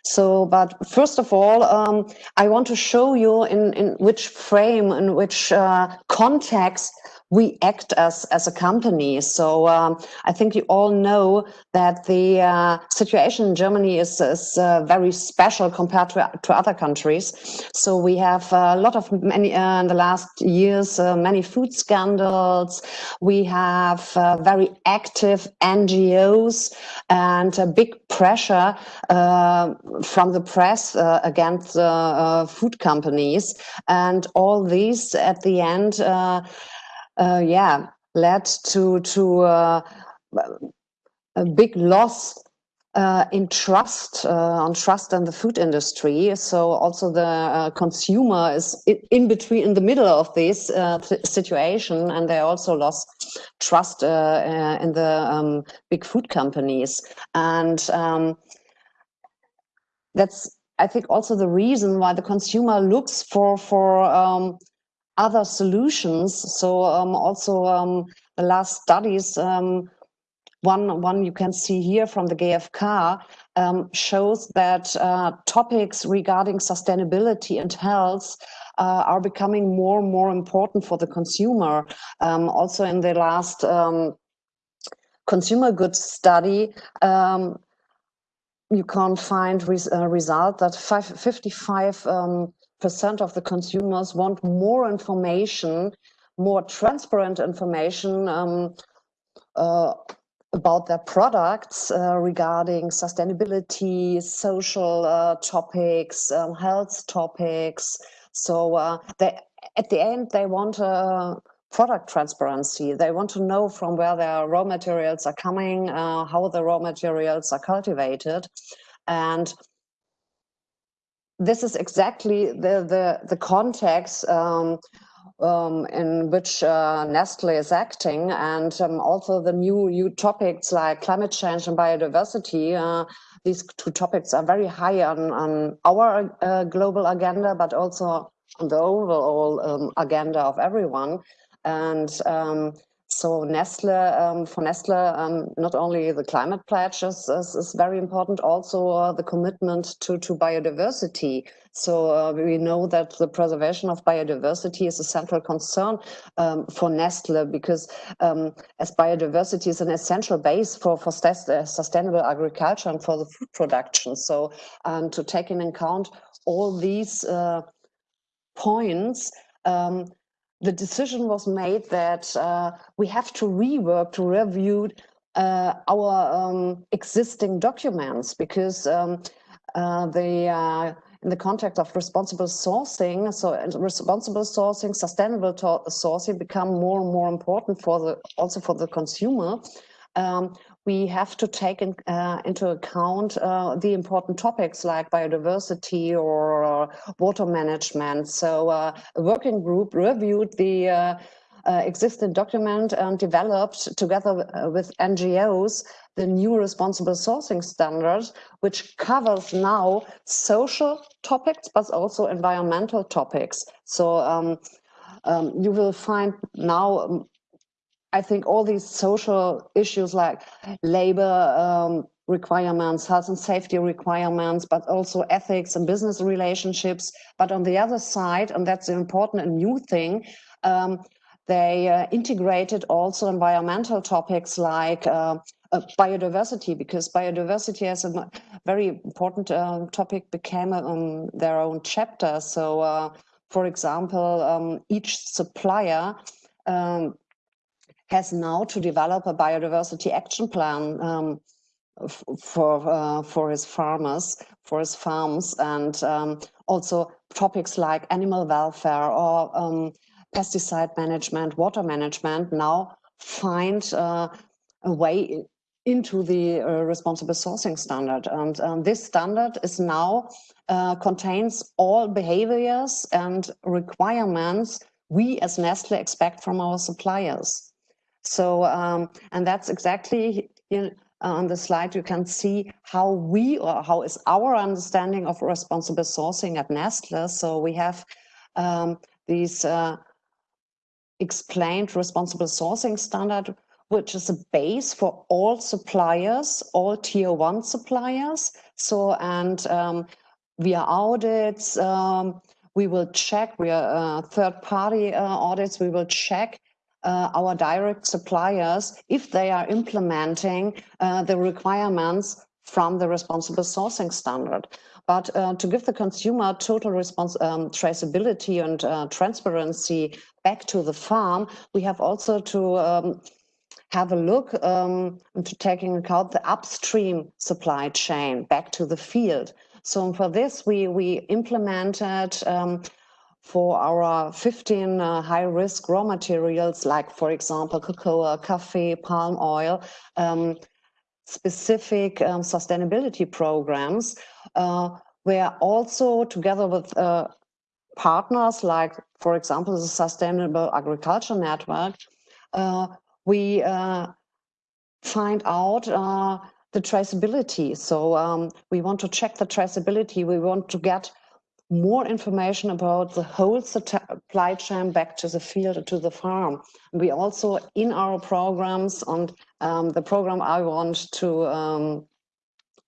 So, but first of all, um, I want to show you in, in which frame, in which uh, context we act as as a company. So um, I think you all know that the uh, situation in Germany is, is uh, very special compared to, to other countries. So we have a lot of many uh, in the last years, uh, many food scandals. We have uh, very active NGOs and a big pressure uh, from the press against food companies, and all these at the end uh, yeah, led to to uh, a big loss uh, in trust uh, on trust in the food industry. So also the uh, consumer is in, between, in the middle of this uh, situation, and they also lost trust in the um, big food companies. And um, that's, I think, also the reason why the consumer looks for for um, other solutions. So um, also um, the last studies, um, one, one you can see here from the GfK um, shows that uh, topics regarding sustainability and health uh, are becoming more and more important for the consumer. Um, also in the last um, consumer goods study, you can't find res a result that 55 um, percent of the consumers want more information, more transparent information um, uh, about their products uh, regarding sustainability, social uh, topics, um, health topics. So uh, they, at the end, they want a product transparency. They want to know from where their raw materials are coming, uh, how the raw materials are cultivated. And this is exactly the the, the context um, um, in which uh, Nestle is acting, and um, also the new new topics like climate change and biodiversity. Uh, these two topics are very high on on our uh, global agenda, but also on the overall um, agenda of everyone. And um, so Nestle, um, for Nestle, um, not only the climate pledge is, is, is very important, also uh, the commitment to, to biodiversity. So uh, we know that the preservation of biodiversity is a central concern um, for Nestle because um, as biodiversity is an essential base for, for uh, sustainable agriculture and for the food production. So um, to take in account all these uh, points, um, the decision was made that uh, we have to rework, to review uh, our um, existing documents because um, uh, the uh, in the context of responsible sourcing, so responsible sourcing, sustainable sourcing become more and more important for the also for the consumer. Um, we have to take in, uh, into account uh, the important topics like biodiversity or uh, water management. So uh, a working group reviewed the uh, existing document and developed together with NGOs the new responsible sourcing standards, which covers now social topics, but also environmental topics. So um, um, you will find now um, I think all these social issues like labor um, requirements, health and safety requirements, but also ethics and business relationships. But on the other side, and that's an important and new thing, um, they uh, integrated also environmental topics like uh, uh, biodiversity, because biodiversity as a very important uh, topic became um, their own chapter. So, uh, for example, um, each supplier um, has now to develop a biodiversity action plan um, for uh, for his farmers, for his farms, and um, also topics like animal welfare or um, pesticide management, water management now find uh, a way into the uh, responsible sourcing standard. And um, this standard is now uh, contains all behaviors and requirements we as Nestle expect from our suppliers. So, um, and that's exactly in, on the slide, you can see how we or how is our understanding of responsible sourcing at Nestle. So we have um, these uh, explained responsible sourcing standard, which is a base for all suppliers, all tier one suppliers. So, and um, via audits, um, we will check, we are uh, third party uh, audits, we will check uh, our direct suppliers if they are implementing uh, the requirements from the responsible sourcing standard. But uh, to give the consumer total response, um, traceability and uh, transparency back to the farm, we have also to um, have a look um, into taking account the upstream supply chain back to the field. So for this, we, we implemented um, for our 15 uh, high-risk raw materials, like, for example, cocoa, coffee, palm oil, um, specific um, sustainability programs, uh, where also together with uh, partners like, for example, the Sustainable Agriculture Network, uh, we uh, find out uh, the traceability. So um, we want to check the traceability. We want to get more information about the whole supply chain back to the field, to the farm. We also, in our programs, and um, the program I want to um,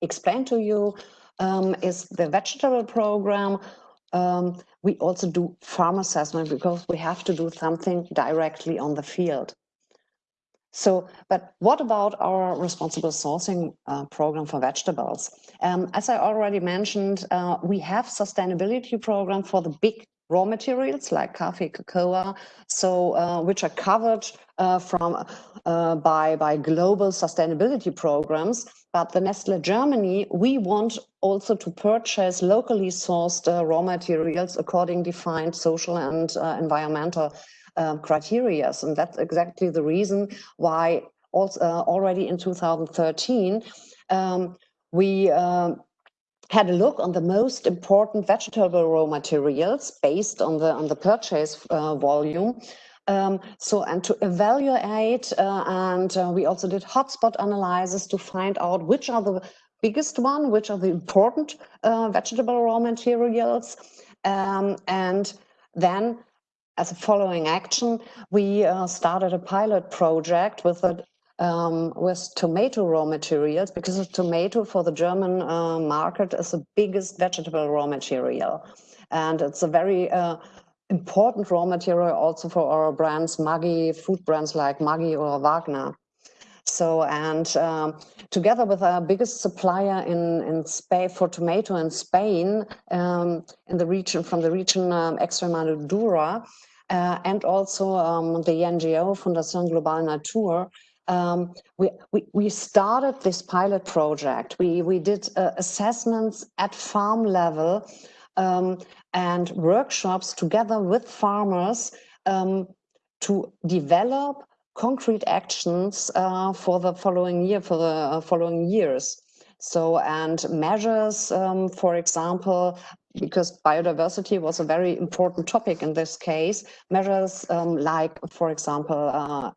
explain to you um, is the vegetable program. Um, we also do farm assessment because we have to do something directly on the field. So, but what about our responsible sourcing uh, program for vegetables? Um, as I already mentioned, uh, we have sustainability program for the big raw materials like coffee, cocoa, so uh, which are covered uh, from uh, by by global sustainability programs. But the Nestle Germany, we want also to purchase locally sourced uh, raw materials according defined social and environmental um, criteria. And that's exactly the reason why also, uh, already in 2013, um, we uh, had a look on the most important vegetable raw materials based on the on the purchase uh, volume. Um, so and to evaluate uh, and uh, we also did hotspot analysis to find out which are the biggest one, which are the important uh, vegetable raw materials, um, and then as a following action, we uh, started a pilot project with a um, with tomato raw materials because tomato for the German uh, market is the biggest vegetable raw material. And it's a very uh, important raw material also for our brands, Maggi, food brands like Maggi or Wagner. So, and um, together with our biggest supplier in, in Spain for tomato in Spain, um, in the region, from the region um, Extremadura, uh, and also um, the NGO Fundación Global Natur, um, we, we, we started this pilot project. We, we did uh, assessments at farm level um, and workshops together with farmers um, to develop concrete actions uh, for the following year, for the uh, following years. So, and measures, um, for example, because biodiversity was a very important topic in this case, measures um, like, for example, uh,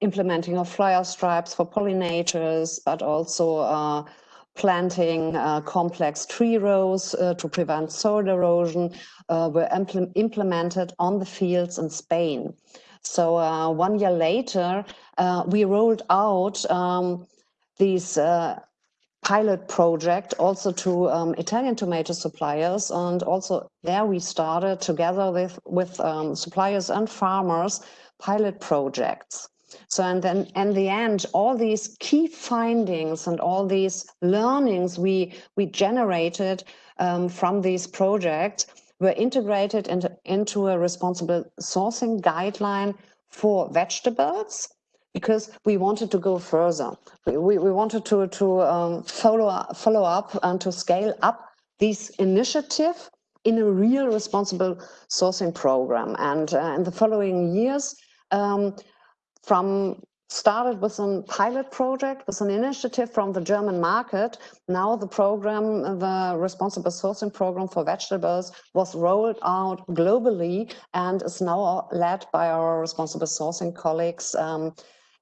implementing of flyer stripes for pollinators, but also uh, planting uh, complex tree rows uh, to prevent soil erosion uh, were impl implemented on the fields in Spain. So uh, one year later, uh, we rolled out um, these pilot project also to um, Italian tomato suppliers. And also there we started together with, with um, suppliers and farmers pilot projects. So, and then in the end, all these key findings and all these learnings we, we generated um, from these projects were integrated into, into a responsible sourcing guideline for vegetables because we wanted to go further. We, we, wanted to, to um, follow, up, follow up and to scale up this initiative in a real responsible sourcing program. And uh, in the following years, um, from started with a pilot project, with an initiative from the German market. Now the program, the responsible sourcing program for vegetables was rolled out globally and is now led by our responsible sourcing colleagues um,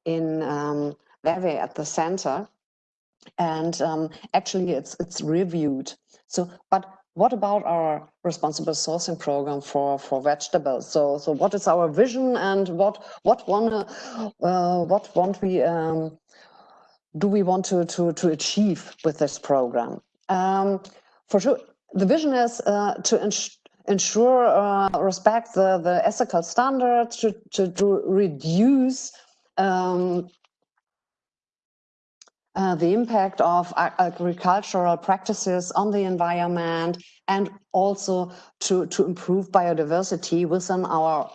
in um, at the center. And um, actually it's, it's reviewed. So, but what about our responsible sourcing program for for vegetables? So so what is our vision and what what want uh, what want we um, do we want to to to achieve with this program? Um, for sure the vision is uh, to ensure ensure uh, respect the the ethical standards to to, to reduce um, uh, the impact of agricultural practices on the environment and also to, to improve biodiversity within our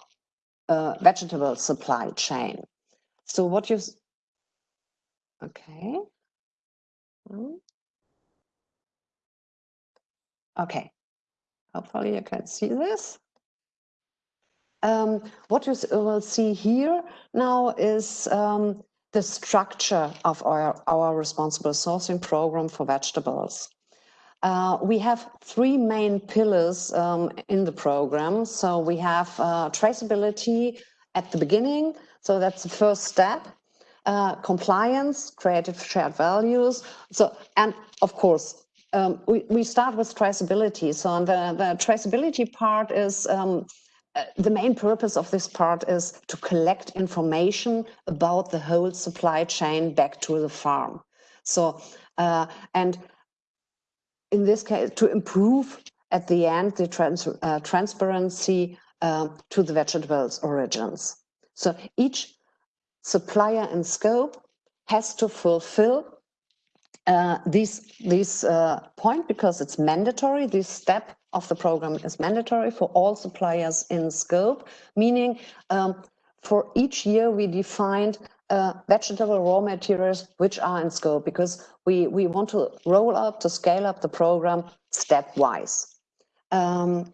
uh, vegetable supply chain. So what you, okay. Hmm. Okay, hopefully you can see this. Um, what you will see here now is um, the structure of our, our responsible sourcing program for vegetables. Uh, we have three main pillars um, in the program. So we have uh, traceability at the beginning. So that's the first step. Uh, compliance, creative shared values. So, and of course, um, we, we start with traceability. So the, the traceability part is um, uh, the main purpose of this part is to collect information about the whole supply chain back to the farm. So, uh, and in this case, to improve at the end the trans uh, transparency uh, to the vegetables origins. So each supplier and scope has to fulfill uh, this, this uh, point because it's mandatory, this step of the program is mandatory for all suppliers in scope, meaning um, for each year we defined uh, vegetable raw materials which are in scope because we, we want to roll up, to scale up the program stepwise. Um,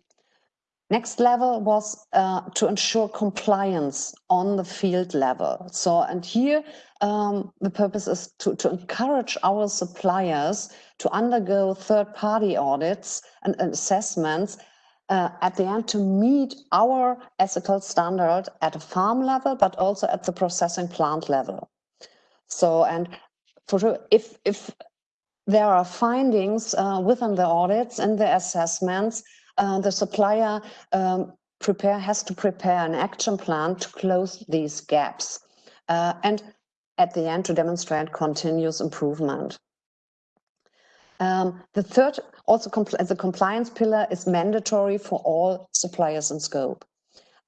next level was uh, to ensure compliance on the field level. So, and here um, the purpose is to, to encourage our suppliers to undergo third-party audits and, and assessments uh, at the end to meet our ethical standard at a farm level, but also at the processing plant level. So, and for sure, if, if there are findings uh, within the audits and the assessments, uh, the supplier um, prepare has to prepare an action plan to close these gaps uh, and at the end to demonstrate continuous improvement. Um, the third, also compl the compliance pillar is mandatory for all suppliers in scope.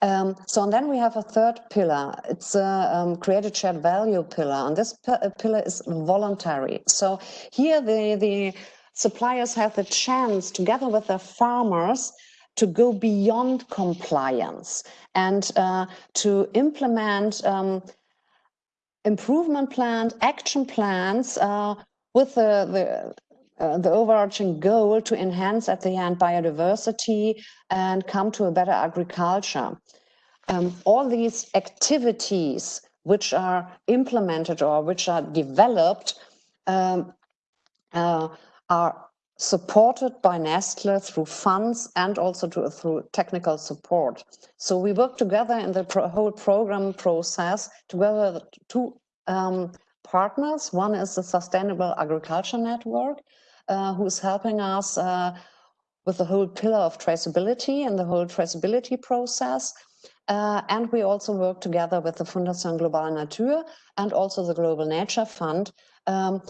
Um, so and then we have a third pillar. It's a um, created shared value pillar, and this pillar is voluntary. So here the the suppliers have the chance, together with their farmers, to go beyond compliance and uh, to implement um, improvement plans, action plans uh, with the, the uh, the overarching goal to enhance at the end biodiversity and come to a better agriculture. Um, all these activities which are implemented or which are developed um, uh, are supported by Nestle through funds and also to, through technical support. So we work together in the pro whole program process together with two um, partners. One is the Sustainable Agriculture Network, uh, who's helping us uh, with the whole pillar of traceability and the whole traceability process. Uh, and we also work together with the Fundación Global Nature and also the Global Nature Fund um,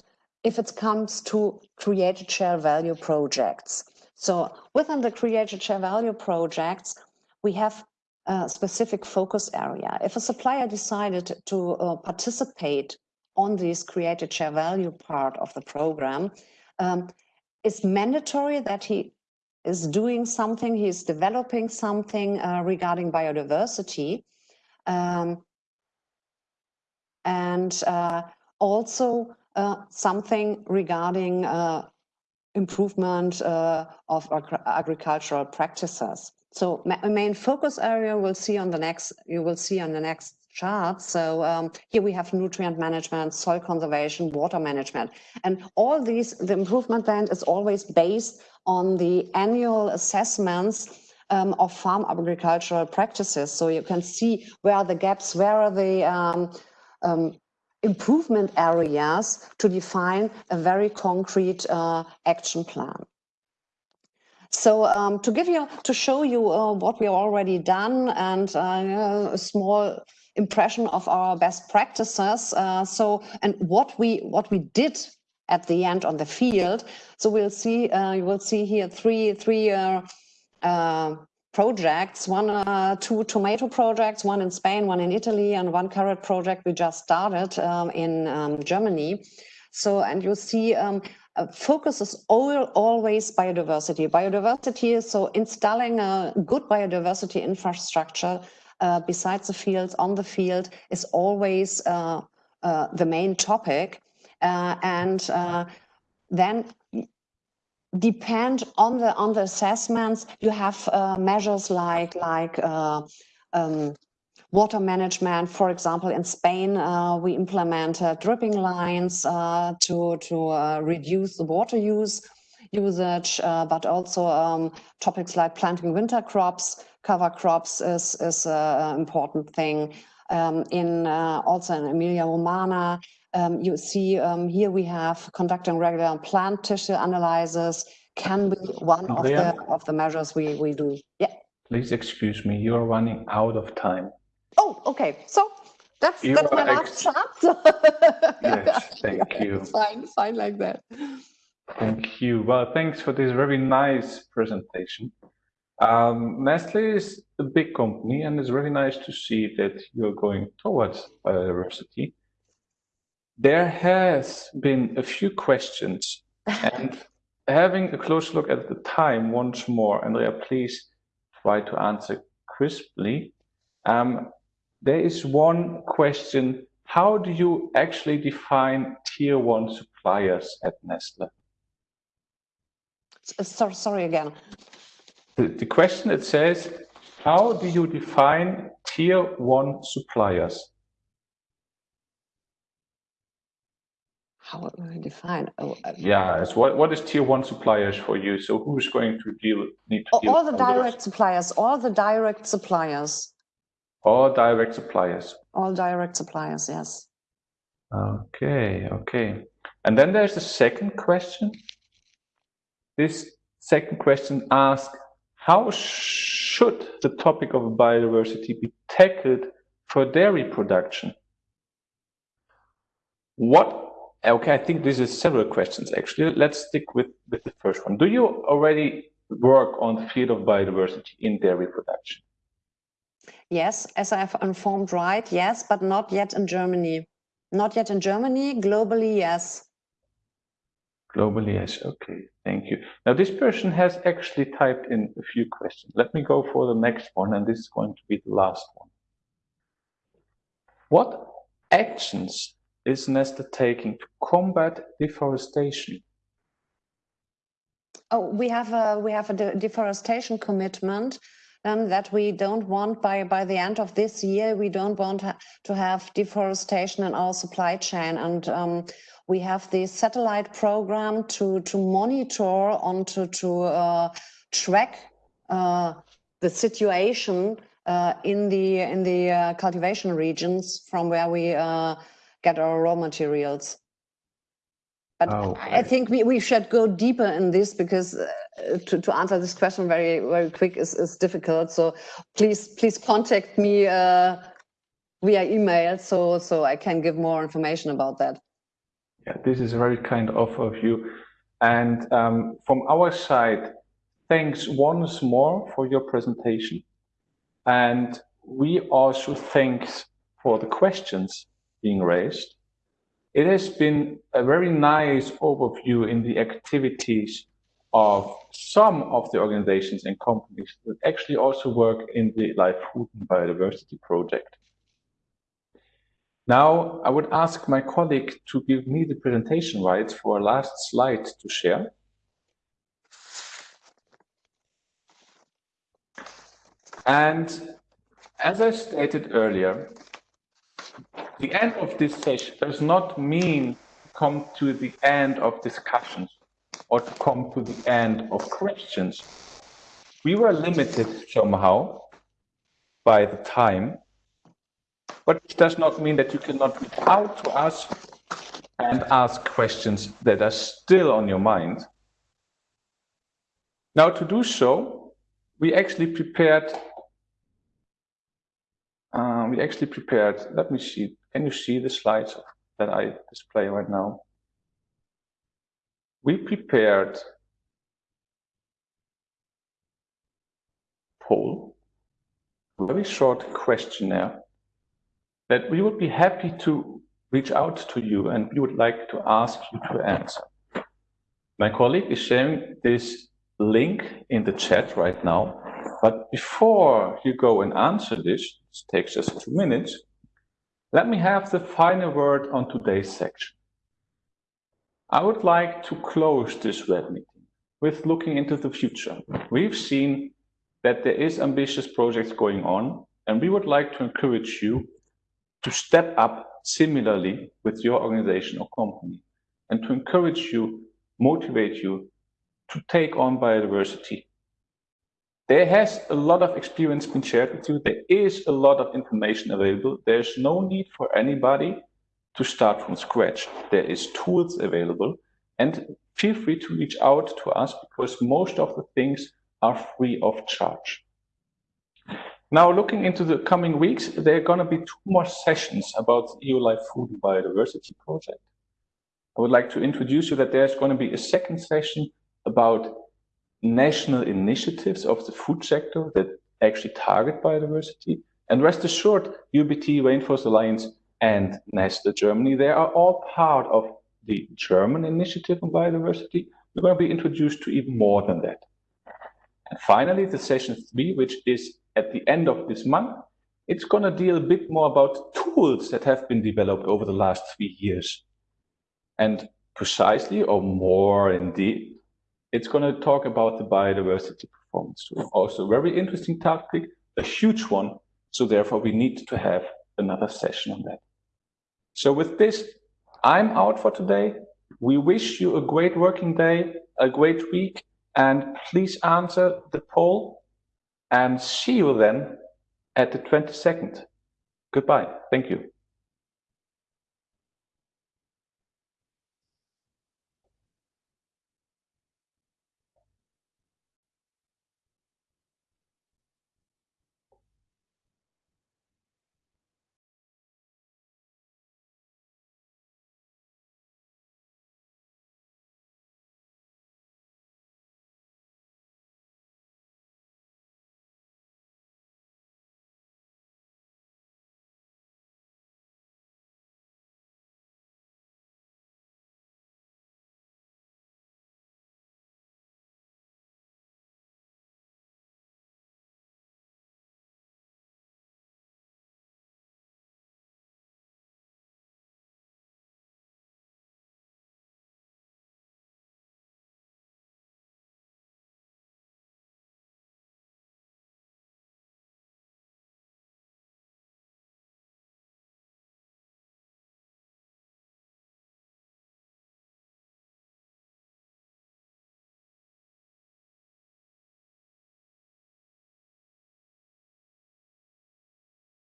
if it comes to created share value projects. So within the created share value projects, we have a specific focus area. If a supplier decided to uh, participate on this created share value part of the program, um, it's mandatory that he is doing something, he's developing something uh, regarding biodiversity. Um, and uh, also something regarding uh, improvement uh, of agricultural practices. So main focus area we'll see on the next, you will see on the next chart. So um, here we have nutrient management, soil conservation, water management. And all these, the improvement plan is always based on the annual assessments um, of farm agricultural practices. So you can see where are the gaps, where are the um, um, improvement areas to define a very concrete uh, action plan. So um, to give you, to show you uh, what we've already done and uh, a small impression of our best practices. Uh, so, and what we what we did at the end on the field. So we'll see. Uh, you will see here three three uh, uh projects. One, uh, two tomato projects. One in Spain, one in Italy, and one carrot project we just started um, in um, Germany. So, and you see. Um, focus is all, always biodiversity. Biodiversity so installing a good biodiversity infrastructure uh, besides the fields on the field is always uh, uh, the main topic. Uh, and uh, then depend on the on the assessments, you have uh, measures like like um, water management. For example, in Spain, we implement dripping lines to to reduce the water use usage, but also um, topics like planting winter crops cover crops is, is an important thing. Um, in uh, also in Emilia Romagna, um, you see um, here we have conducting regular plant tissue analysis can be one of the of the measures we we do. Yeah. Please excuse me, you are running out of time. Oh, okay. So that's you that's my last chart. <laughs> yes, thank yeah, you. Fine, fine like that. Thank you. Well, thanks for this very nice presentation. Um, Nestle is a big company and it's really nice to see that you're going towards biodiversity. There has been a few questions <laughs> and having a close look at the time once more, Andrea, please try to answer crisply. Um, there is one question, how do you actually define tier one suppliers at Nestle? Sorry, sorry again. The, the question it says, how do you define tier one suppliers? How do I define? Oh, uh, yeah, what, what is tier one suppliers for you? So who's going to deal, need to all, deal all the direct suppliers, all the direct suppliers. All direct suppliers. All direct suppliers, yes. Okay, okay. And then there's the second question. This second question asks, how should the topic of biodiversity be tackled for dairy production? What okay, I think this is several questions actually. Let's stick with, with the first one. Do you already work on the field of biodiversity in dairy production? Yes, as I've informed right, yes, but not yet in Germany. Not yet in Germany, globally, yes. Globally, yes, okay, thank you. Now this person has actually typed in a few questions. Let me go for the next one, and this is going to be the last one. What actions is Nestle taking to combat deforestation? Oh, we have a we have a de deforestation commitment um, that we don't want by by the end of this year. We don't want ha to have deforestation in our supply chain, and um, we have the satellite program to to monitor on to to uh, track uh, the situation uh, in the in the uh, cultivation regions from where we uh, get our raw materials. But Oh, I think we, we should go deeper in this because uh, to, to answer this question very very quick is, is difficult. So please please contact me uh, via email so so I can give more information about that. Yeah, this is a very kind offer of you. And um, from our side, thanks once more for your presentation. And we also thanks for the questions being raised. It has been a very nice overview in the activities of some of the organizations and companies that actually also work in the Life Food and Biodiversity project. Now, I would ask my colleague to give me the presentation rights for a last slide to share. And as I stated earlier, the end of this session does not mean come to the end of discussions or to come to the end of questions. We were limited somehow by the time, but it does not mean that you cannot reach out to us and ask questions that are still on your mind. Now, to do so, we actually prepared. Uh, we actually prepared. Let me see. Can you see the slides that I display right now? We prepared poll, a very short questionnaire that we would be happy to reach out to you and we would like to ask you to answer. My colleague is sharing this link in the chat right now, but before you go and answer this, it takes just two minutes, let me have the final word on today's section. I would like to close this web meeting with looking into the future. We've seen that there is ambitious projects going on, and we would like to encourage you to step up similarly with your organization or company and to encourage you, motivate you to take on biodiversity. There has a lot of experience been shared with you. There is a lot of information available. There's no need for anybody to start from scratch. There is tools available and feel free to reach out to us because most of the things are free of charge. Now, looking into the coming weeks, there are going to be two more sessions about the EU Life Food and Biodiversity Project. I would like to introduce you that there's going to be a second session about national initiatives of the food sector that actually target biodiversity. And rest assured, UEBT, Rainforest Alliance, and Nestle Germany, they are all part of the German initiative on biodiversity. We're going to be introduced to even more than that. And finally, the session three, which is at the end of this month, it's going to deal a bit more about tools that have been developed over the last three years. And precisely, or more indeed, it's going to talk about the biodiversity performance. Also, very interesting topic, a huge one. So therefore, we need to have another session on that. So with this, I'm out for today. We wish you a great working day, a great week, and please answer the poll and see you then at the 22nd. Goodbye. Thank you.